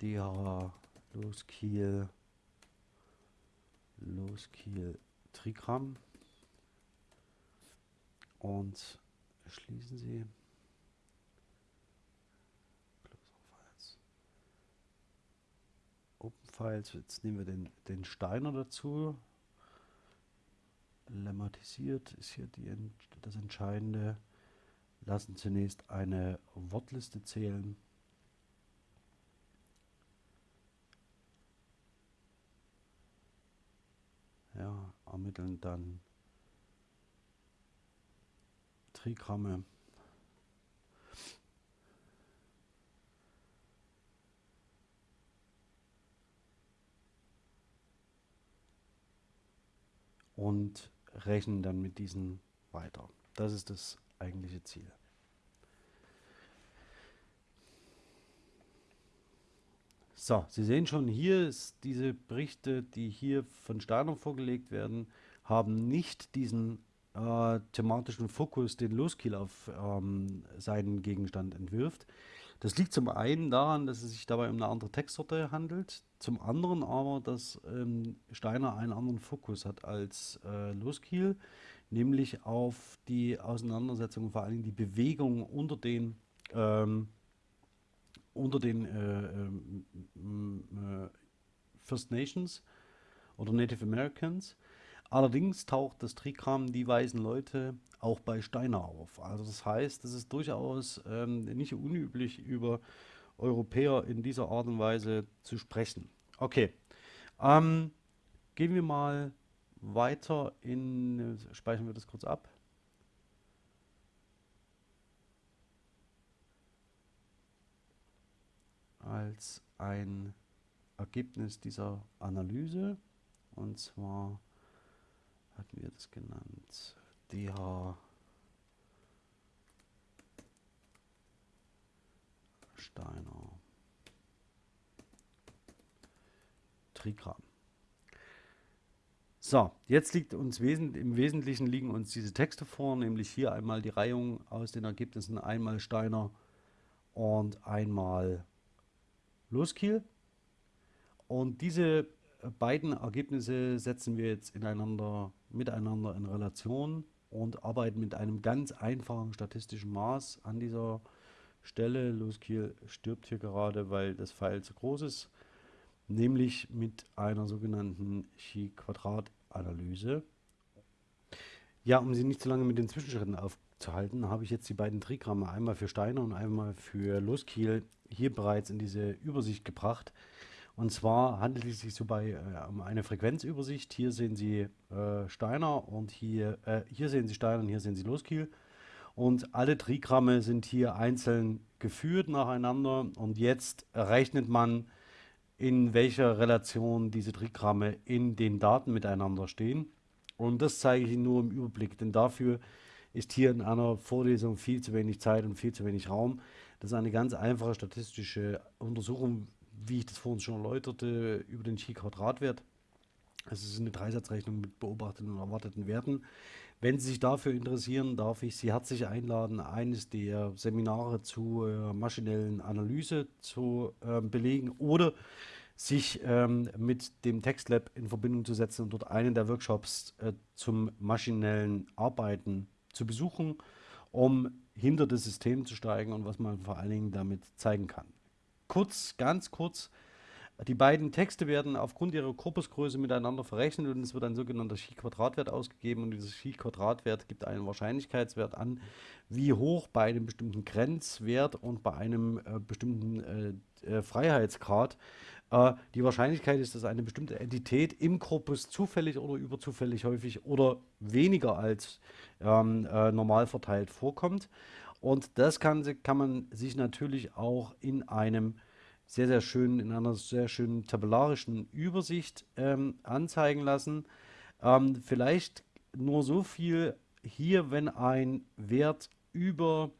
DH Loskiel Loskiel Trigramm und schließen sie. Open Files, jetzt nehmen wir den, den Steiner dazu. Lemmatisiert ist hier die, das Entscheidende lassen zunächst eine Wortliste zählen. Ja, ermitteln dann Trigramme. Und rechnen dann mit diesen weiter. Das ist das eigentliche Ziel. So, Sie sehen schon, hier ist diese Berichte, die hier von Steiner vorgelegt werden, haben nicht diesen äh, thematischen Fokus, den Loskiel auf ähm, seinen Gegenstand entwirft. Das liegt zum einen daran, dass es sich dabei um eine andere Textsorte handelt, zum anderen aber, dass ähm, Steiner einen anderen Fokus hat als äh, Loskiel, nämlich auf die Auseinandersetzung, vor allem die Bewegung unter den ähm, unter den äh, äh, First Nations oder Native Americans. Allerdings taucht das Trigramm die weißen Leute auch bei Steiner auf. Also das heißt, es ist durchaus ähm, nicht unüblich, über Europäer in dieser Art und Weise zu sprechen. Okay, ähm, gehen wir mal weiter in, speichern wir das kurz ab. als ein Ergebnis dieser Analyse. Und zwar hatten wir das genannt, DH Steiner Trigramm. So, jetzt liegt uns wesent im Wesentlichen liegen uns diese Texte vor, nämlich hier einmal die Reihung aus den Ergebnissen, einmal Steiner und einmal Loskiel. Und diese beiden Ergebnisse setzen wir jetzt ineinander, miteinander in Relation und arbeiten mit einem ganz einfachen statistischen Maß an dieser Stelle. Loskiel stirbt hier gerade, weil das Pfeil zu groß ist, nämlich mit einer sogenannten Chi-Quadrat-Analyse. Ja, um Sie nicht zu lange mit den Zwischenschritten aufzuhalten, habe ich jetzt die beiden Trigramme, einmal für Steiner und einmal für Loskiel, hier bereits in diese Übersicht gebracht. Und zwar handelt es sich so bei äh, um eine Frequenzübersicht. Hier sehen Sie äh, Steiner und hier, äh, hier sehen Sie Steiner und hier sehen Sie Loskiel. Und alle Trigramme sind hier einzeln geführt nacheinander. Und jetzt rechnet man, in welcher Relation diese Trigramme in den Daten miteinander stehen. Und das zeige ich Ihnen nur im Überblick, denn dafür ist hier in einer Vorlesung viel zu wenig Zeit und viel zu wenig Raum. Das ist eine ganz einfache statistische Untersuchung, wie ich das vorhin schon erläuterte, über den Chi-Quadratwert. Es ist eine Dreisatzrechnung mit beobachteten und erwarteten Werten. Wenn Sie sich dafür interessieren, darf ich Sie herzlich einladen, eines der Seminare zur äh, maschinellen Analyse zu äh, belegen oder sich ähm, mit dem TextLab in Verbindung zu setzen und dort einen der Workshops äh, zum maschinellen Arbeiten zu besuchen, um hinter das System zu steigen und was man vor allen Dingen damit zeigen kann. Kurz, ganz kurz, die beiden Texte werden aufgrund ihrer Korpusgröße miteinander verrechnet und es wird ein sogenannter Chi-Quadratwert ausgegeben und dieser Chi-Quadratwert gibt einen Wahrscheinlichkeitswert an, wie hoch bei einem bestimmten Grenzwert und bei einem äh, bestimmten äh, äh, Freiheitsgrad äh, die Wahrscheinlichkeit ist, dass eine bestimmte Entität im Korpus zufällig oder überzufällig häufig oder weniger als ähm, äh, normal verteilt vorkommt. Und das kann, kann man sich natürlich auch in einem sehr, sehr schönen, in einer sehr schönen tabellarischen Übersicht ähm, anzeigen lassen. Ähm, vielleicht nur so viel hier, wenn ein Wert über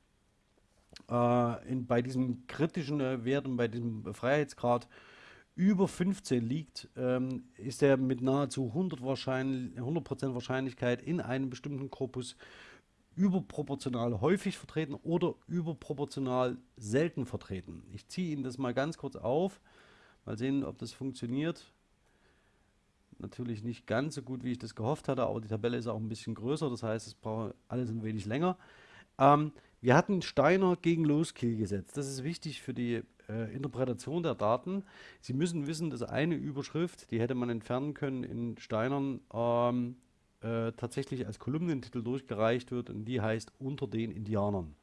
äh, in, bei diesem kritischen äh, Wert und bei diesem Freiheitsgrad über 15 liegt, ähm, ist er mit nahezu 100%, wahrscheinlich, 100 Wahrscheinlichkeit in einem bestimmten Korpus überproportional häufig vertreten oder überproportional selten vertreten. Ich ziehe Ihnen das mal ganz kurz auf, mal sehen, ob das funktioniert. Natürlich nicht ganz so gut, wie ich das gehofft hatte, aber die Tabelle ist auch ein bisschen größer, das heißt, es braucht alles ein wenig länger. Ähm, wir hatten Steiner gegen Loskill gesetzt. Das ist wichtig für die äh, Interpretation der Daten. Sie müssen wissen, dass eine Überschrift, die hätte man entfernen können in Steinern, ähm, äh, tatsächlich als Kolumnentitel durchgereicht wird und die heißt Unter den Indianern.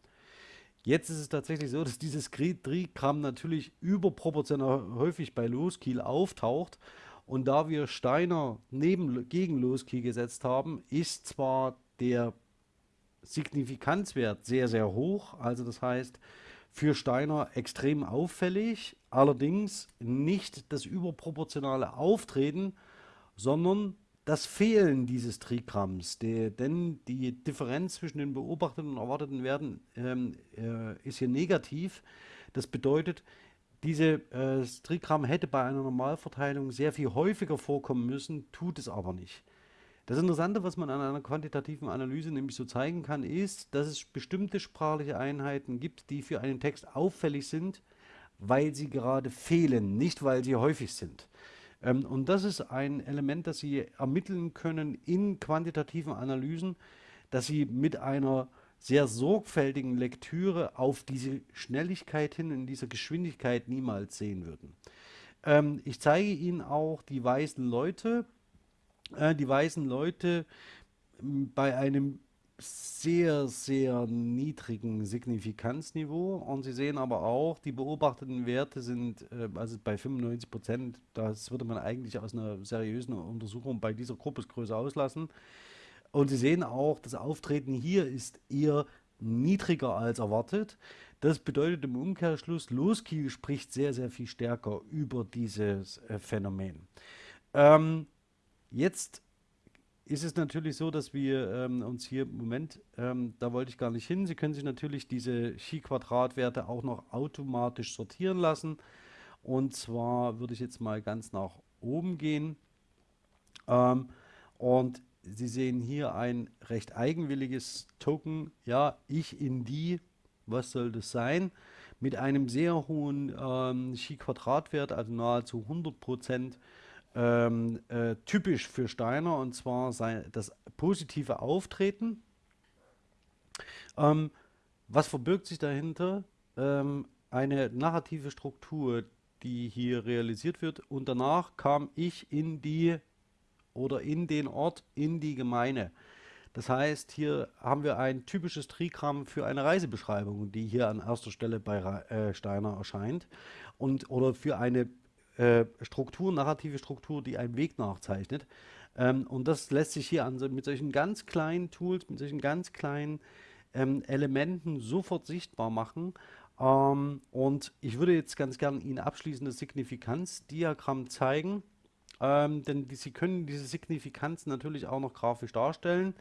Jetzt ist es tatsächlich so, <laughs> dass dieses Trigramm natürlich überproportional häufig bei Loskiel auftaucht. Und da wir Steiner neben, gegen Loskiel gesetzt haben, ist zwar der Signifikanzwert sehr, sehr hoch. Also das heißt, für Steiner extrem auffällig, allerdings nicht das überproportionale Auftreten, sondern das Fehlen dieses Trigramms. Die, denn die Differenz zwischen den beobachteten und erwarteten Werten ähm, äh, ist hier negativ. Das bedeutet, diese äh, Trigramm hätte bei einer Normalverteilung sehr viel häufiger vorkommen müssen, tut es aber nicht. Das Interessante, was man an einer quantitativen Analyse nämlich so zeigen kann, ist, dass es bestimmte sprachliche Einheiten gibt, die für einen Text auffällig sind, weil sie gerade fehlen, nicht weil sie häufig sind. Ähm, und das ist ein Element, das Sie ermitteln können in quantitativen Analysen, dass Sie mit einer sehr sorgfältigen Lektüre auf diese Schnelligkeit hin, in dieser Geschwindigkeit niemals sehen würden. Ähm, ich zeige Ihnen auch die weißen Leute, äh, die weißen Leute bei einem sehr, sehr niedrigen Signifikanzniveau und Sie sehen aber auch, die beobachteten Werte sind äh, also bei 95 Prozent, das würde man eigentlich aus einer seriösen Untersuchung bei dieser Gruppesgröße auslassen. Und Sie sehen auch, das Auftreten hier ist eher niedriger als erwartet. Das bedeutet im Umkehrschluss, Loskiel spricht sehr, sehr viel stärker über dieses äh, Phänomen. Ähm, Jetzt ist es natürlich so, dass wir ähm, uns hier Moment, ähm, da wollte ich gar nicht hin, Sie können sich natürlich diese Chi-Quadratwerte auch noch automatisch sortieren lassen. Und zwar würde ich jetzt mal ganz nach oben gehen. Ähm, und Sie sehen hier ein recht eigenwilliges Token. Ja, ich in die, was soll das sein? Mit einem sehr hohen ähm, Chi-Quadratwert, also nahezu 100 Prozent ähm, äh, typisch für Steiner und zwar sein, das positive Auftreten. Ähm, was verbirgt sich dahinter? Ähm, eine narrative Struktur, die hier realisiert wird und danach kam ich in die oder in den Ort, in die Gemeinde. Das heißt, hier haben wir ein typisches Trigramm für eine Reisebeschreibung, die hier an erster Stelle bei äh, Steiner erscheint und oder für eine äh, Struktur, narrative Struktur, die einen Weg nachzeichnet. Ähm, und das lässt sich hier an, mit solchen ganz kleinen Tools, mit solchen ganz kleinen ähm, Elementen sofort sichtbar machen. Ähm, und ich würde jetzt ganz gerne Ihnen abschließend das Signifikanzdiagramm zeigen, ähm, denn die, Sie können diese Signifikanz natürlich auch noch grafisch darstellen.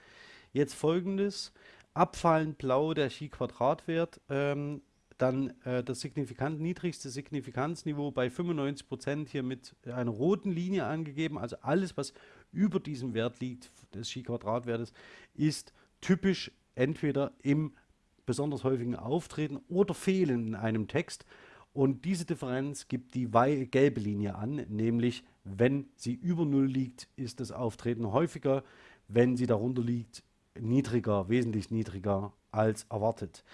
Jetzt folgendes, abfallend blau der Chi-Quadratwert, ähm, dann äh, das signifikant niedrigste Signifikanzniveau bei 95% hier mit einer roten Linie angegeben. Also alles, was über diesem Wert liegt, des Chi-Quadratwertes, ist typisch entweder im besonders häufigen Auftreten oder Fehlen in einem Text. Und diese Differenz gibt die gelbe Linie an, nämlich wenn sie über 0 liegt, ist das Auftreten häufiger, wenn sie darunter liegt, niedriger, wesentlich niedriger als erwartet.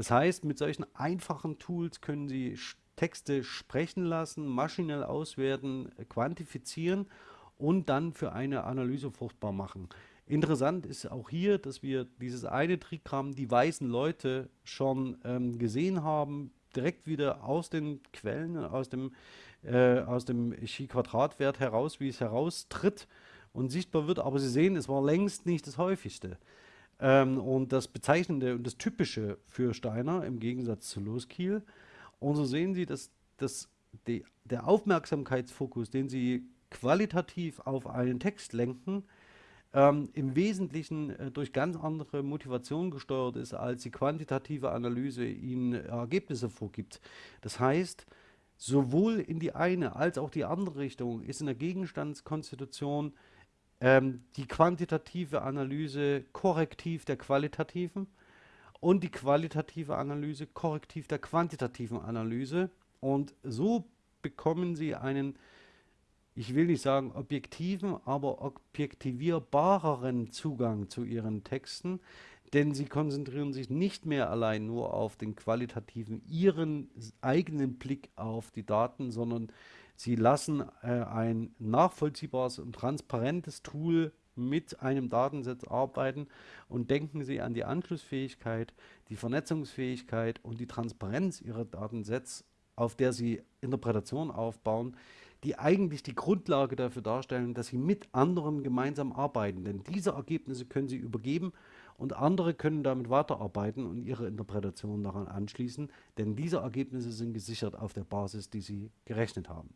Das heißt, mit solchen einfachen Tools können Sie Texte sprechen lassen, maschinell auswerten, quantifizieren und dann für eine Analyse fruchtbar machen. Interessant ist auch hier, dass wir dieses eine Trigramm, die weißen Leute, schon ähm, gesehen haben, direkt wieder aus den Quellen, aus dem, äh, aus dem Chi-Quadratwert heraus, wie es heraustritt und sichtbar wird. Aber Sie sehen, es war längst nicht das häufigste. Ähm, und das Bezeichnende und das Typische für Steiner im Gegensatz zu Loskiel. Und so sehen Sie, dass, dass die, der Aufmerksamkeitsfokus, den Sie qualitativ auf einen Text lenken, ähm, im Wesentlichen äh, durch ganz andere Motivationen gesteuert ist, als die quantitative Analyse Ihnen Ergebnisse vorgibt. Das heißt, sowohl in die eine als auch die andere Richtung ist in der Gegenstandskonstitution ähm, die quantitative Analyse korrektiv der qualitativen und die qualitative Analyse korrektiv der quantitativen Analyse. Und so bekommen Sie einen, ich will nicht sagen objektiven, aber objektivierbareren Zugang zu Ihren Texten, denn Sie konzentrieren sich nicht mehr allein nur auf den qualitativen, Ihren eigenen Blick auf die Daten, sondern Sie lassen äh, ein nachvollziehbares und transparentes Tool mit einem Datensatz arbeiten und denken Sie an die Anschlussfähigkeit, die Vernetzungsfähigkeit und die Transparenz Ihrer Datensätze, auf der Sie Interpretationen aufbauen, die eigentlich die Grundlage dafür darstellen, dass Sie mit anderen gemeinsam arbeiten. Denn diese Ergebnisse können Sie übergeben und andere können damit weiterarbeiten und ihre Interpretation daran anschließen, denn diese Ergebnisse sind gesichert auf der Basis, die Sie gerechnet haben.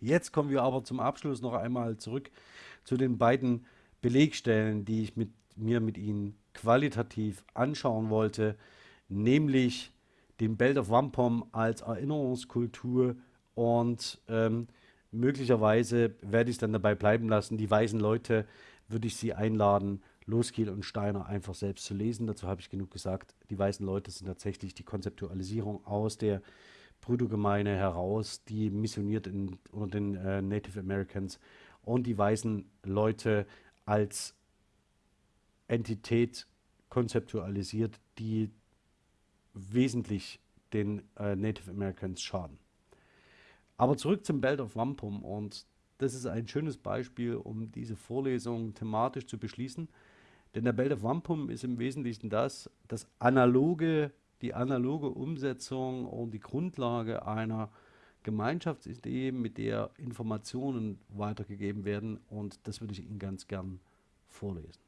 Jetzt kommen wir aber zum Abschluss noch einmal zurück zu den beiden Belegstellen, die ich mit, mir mit Ihnen qualitativ anschauen wollte, nämlich den Belt of Wampum als Erinnerungskultur und ähm, möglicherweise werde ich es dann dabei bleiben lassen. Die weisen Leute würde ich sie einladen, Loskiel und Steiner einfach selbst zu lesen. Dazu habe ich genug gesagt. Die weißen Leute sind tatsächlich die Konzeptualisierung aus der Brüdergemeine heraus, die missioniert in, unter den äh, Native Americans und die weißen Leute als Entität konzeptualisiert, die wesentlich den äh, Native Americans schaden. Aber zurück zum Belt of Wampum und das ist ein schönes Beispiel, um diese Vorlesung thematisch zu beschließen. Denn der Belt of Wampum ist im Wesentlichen das, das analoge, die analoge Umsetzung und die Grundlage einer Gemeinschaftsidee, mit der Informationen weitergegeben werden. Und das würde ich Ihnen ganz gern vorlesen.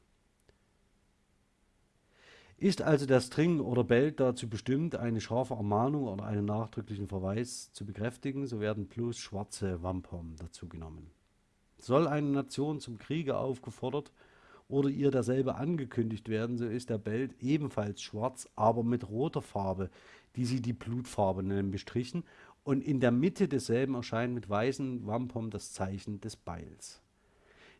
Ist also der String oder Belt dazu bestimmt, eine scharfe Ermahnung oder einen nachdrücklichen Verweis zu bekräftigen, so werden bloß schwarze Wampum dazu genommen. Soll eine Nation zum Kriege aufgefordert oder ihr derselbe angekündigt werden, so ist der Belt ebenfalls schwarz, aber mit roter Farbe, die sie die Blutfarbe nennen, bestrichen, und in der Mitte desselben erscheint mit weißen Wampum das Zeichen des Beils.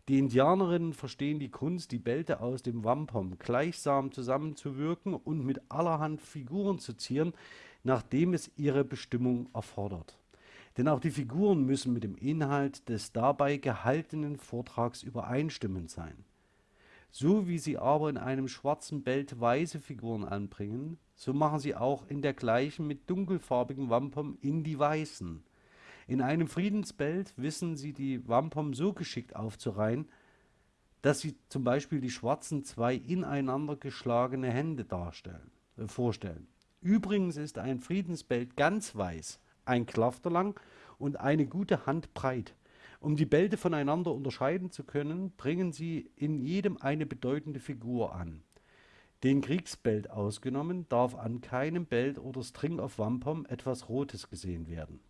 Die Indianerinnen verstehen die Kunst, die Bälte aus dem Wampum gleichsam zusammenzuwirken und mit allerhand Figuren zu zieren, nachdem es ihre Bestimmung erfordert. Denn auch die Figuren müssen mit dem Inhalt des dabei gehaltenen Vortrags übereinstimmend sein. So wie sie aber in einem schwarzen Belt weiße Figuren anbringen, so machen sie auch in der gleichen mit dunkelfarbigen Wampum in die weißen. In einem Friedensbelt wissen sie die Wampum so geschickt aufzureihen, dass sie zum Beispiel die schwarzen zwei ineinander geschlagene Hände darstellen, äh, vorstellen. Übrigens ist ein Friedensbelt ganz weiß, ein Klafter lang und eine gute Hand breit. Um die Bälte voneinander unterscheiden zu können, bringen sie in jedem eine bedeutende Figur an. Den Kriegsbelt ausgenommen, darf an keinem Belt oder String of Wampum etwas Rotes gesehen werden.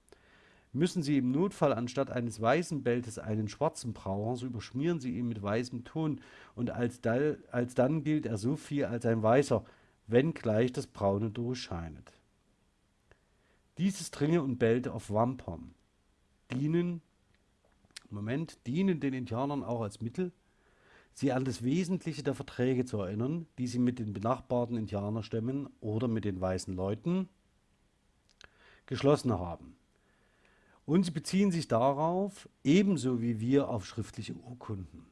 Müssen Sie im Notfall anstatt eines weißen Beltes einen schwarzen brauchen, so überschmieren Sie ihn mit weißem Ton und alsdann gilt er so viel als ein weißer, wenngleich das Braune durchscheinet. Diese Stringe und Belte auf Wampum dienen Moment, dienen den Indianern auch als Mittel, sie an das Wesentliche der Verträge zu erinnern, die sie mit den benachbarten Indianerstämmen oder mit den weißen Leuten geschlossen haben. Und sie beziehen sich darauf, ebenso wie wir auf schriftliche Urkunden.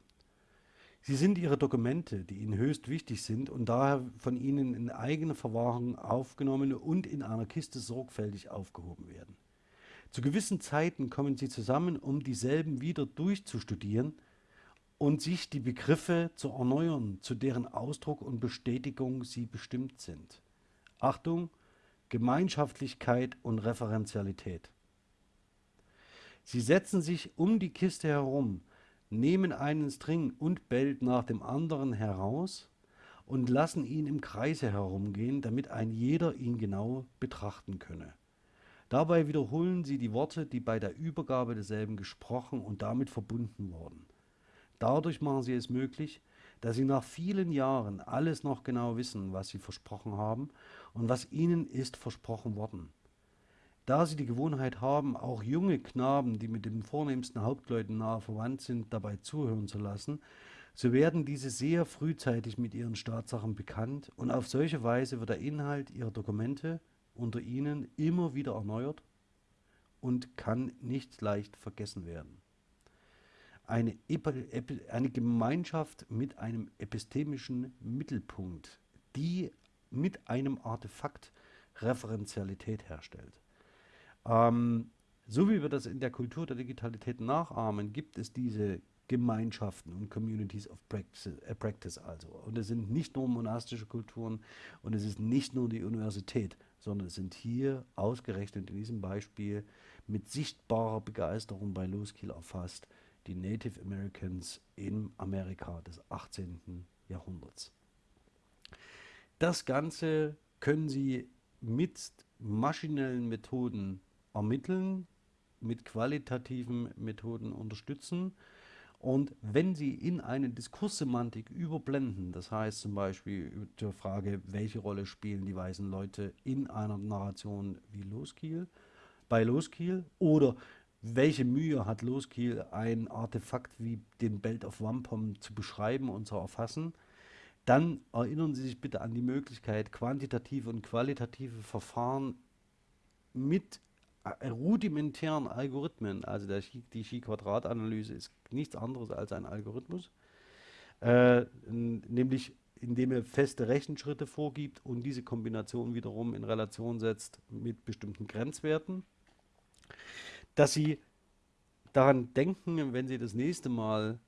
Sie sind ihre Dokumente, die ihnen höchst wichtig sind und daher von ihnen in eigene Verwahrung aufgenommen und in einer Kiste sorgfältig aufgehoben werden. Zu gewissen Zeiten kommen sie zusammen, um dieselben wieder durchzustudieren und sich die Begriffe zu erneuern, zu deren Ausdruck und Bestätigung sie bestimmt sind. Achtung, Gemeinschaftlichkeit und Referenzialität. Sie setzen sich um die Kiste herum, nehmen einen String und Belt nach dem anderen heraus und lassen ihn im Kreise herumgehen, damit ein jeder ihn genau betrachten könne. Dabei wiederholen sie die Worte, die bei der Übergabe desselben gesprochen und damit verbunden wurden. Dadurch machen sie es möglich, dass sie nach vielen Jahren alles noch genau wissen, was sie versprochen haben und was ihnen ist versprochen worden. Da sie die Gewohnheit haben, auch junge Knaben, die mit den vornehmsten Hauptleuten nahe verwandt sind, dabei zuhören zu lassen, so werden diese sehr frühzeitig mit ihren Staatssachen bekannt und auf solche Weise wird der Inhalt ihrer Dokumente unter ihnen immer wieder erneuert und kann nicht leicht vergessen werden. Eine, eine Gemeinschaft mit einem epistemischen Mittelpunkt, die mit einem Artefakt Referenzialität herstellt. Ähm, so wie wir das in der Kultur der Digitalität nachahmen, gibt es diese Gemeinschaften und Communities of Practice, äh, Practice also. Und es sind nicht nur monastische Kulturen und es ist nicht nur die Universität, sondern es sind hier ausgerechnet in diesem Beispiel mit sichtbarer Begeisterung bei Loskiel erfasst die Native Americans in Amerika des 18. Jahrhunderts. Das Ganze können Sie mit maschinellen Methoden ermitteln, mit qualitativen Methoden unterstützen Und wenn Sie in eine Diskurssemantik überblenden, das heißt zum Beispiel zur Frage, welche Rolle spielen die weißen Leute in einer Narration wie Loskiel, bei Loskiel oder welche Mühe hat Loskiel, ein Artefakt wie den Belt of Wampum zu beschreiben und zu erfassen, dann erinnern Sie sich bitte an die Möglichkeit, quantitative und qualitative Verfahren mit äh, rudimentären Algorithmen, also der die Chi-Quadrat-Analyse ist nichts anderes als ein Algorithmus, äh, nämlich indem er feste Rechenschritte vorgibt und diese Kombination wiederum in Relation setzt mit bestimmten Grenzwerten, dass Sie daran denken, wenn Sie das nächste Mal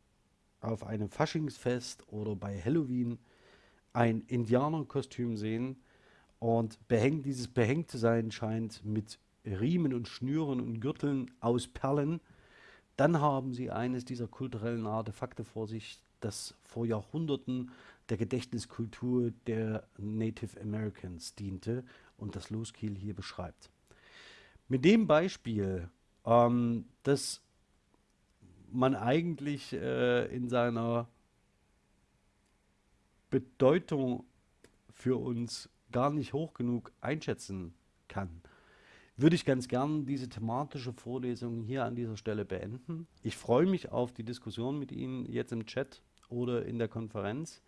auf einem Faschingsfest oder bei Halloween ein Indianerkostüm sehen und behängt, dieses behängt zu sein scheint mit Riemen und Schnüren und Gürteln aus Perlen, dann haben sie eines dieser kulturellen Artefakte vor sich, das vor Jahrhunderten der Gedächtniskultur der Native Americans diente und das Loskiel hier beschreibt. Mit dem Beispiel, ähm, dass man eigentlich äh, in seiner Bedeutung für uns gar nicht hoch genug einschätzen kann, würde ich ganz gern diese thematische Vorlesung hier an dieser Stelle beenden. Ich freue mich auf die Diskussion mit Ihnen jetzt im Chat oder in der Konferenz.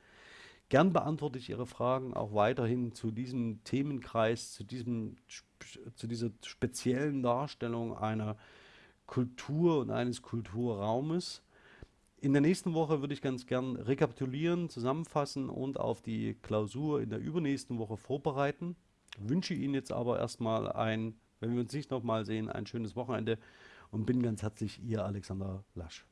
Gern beantworte ich Ihre Fragen auch weiterhin zu diesem Themenkreis, zu, diesem, zu dieser speziellen Darstellung einer Kultur und eines Kulturraumes. In der nächsten Woche würde ich ganz gern rekapitulieren, zusammenfassen und auf die Klausur in der übernächsten Woche vorbereiten. Wünsche Ihnen jetzt aber erstmal ein wenn wir uns nicht nochmal sehen, ein schönes Wochenende und bin ganz herzlich Ihr Alexander Lasch.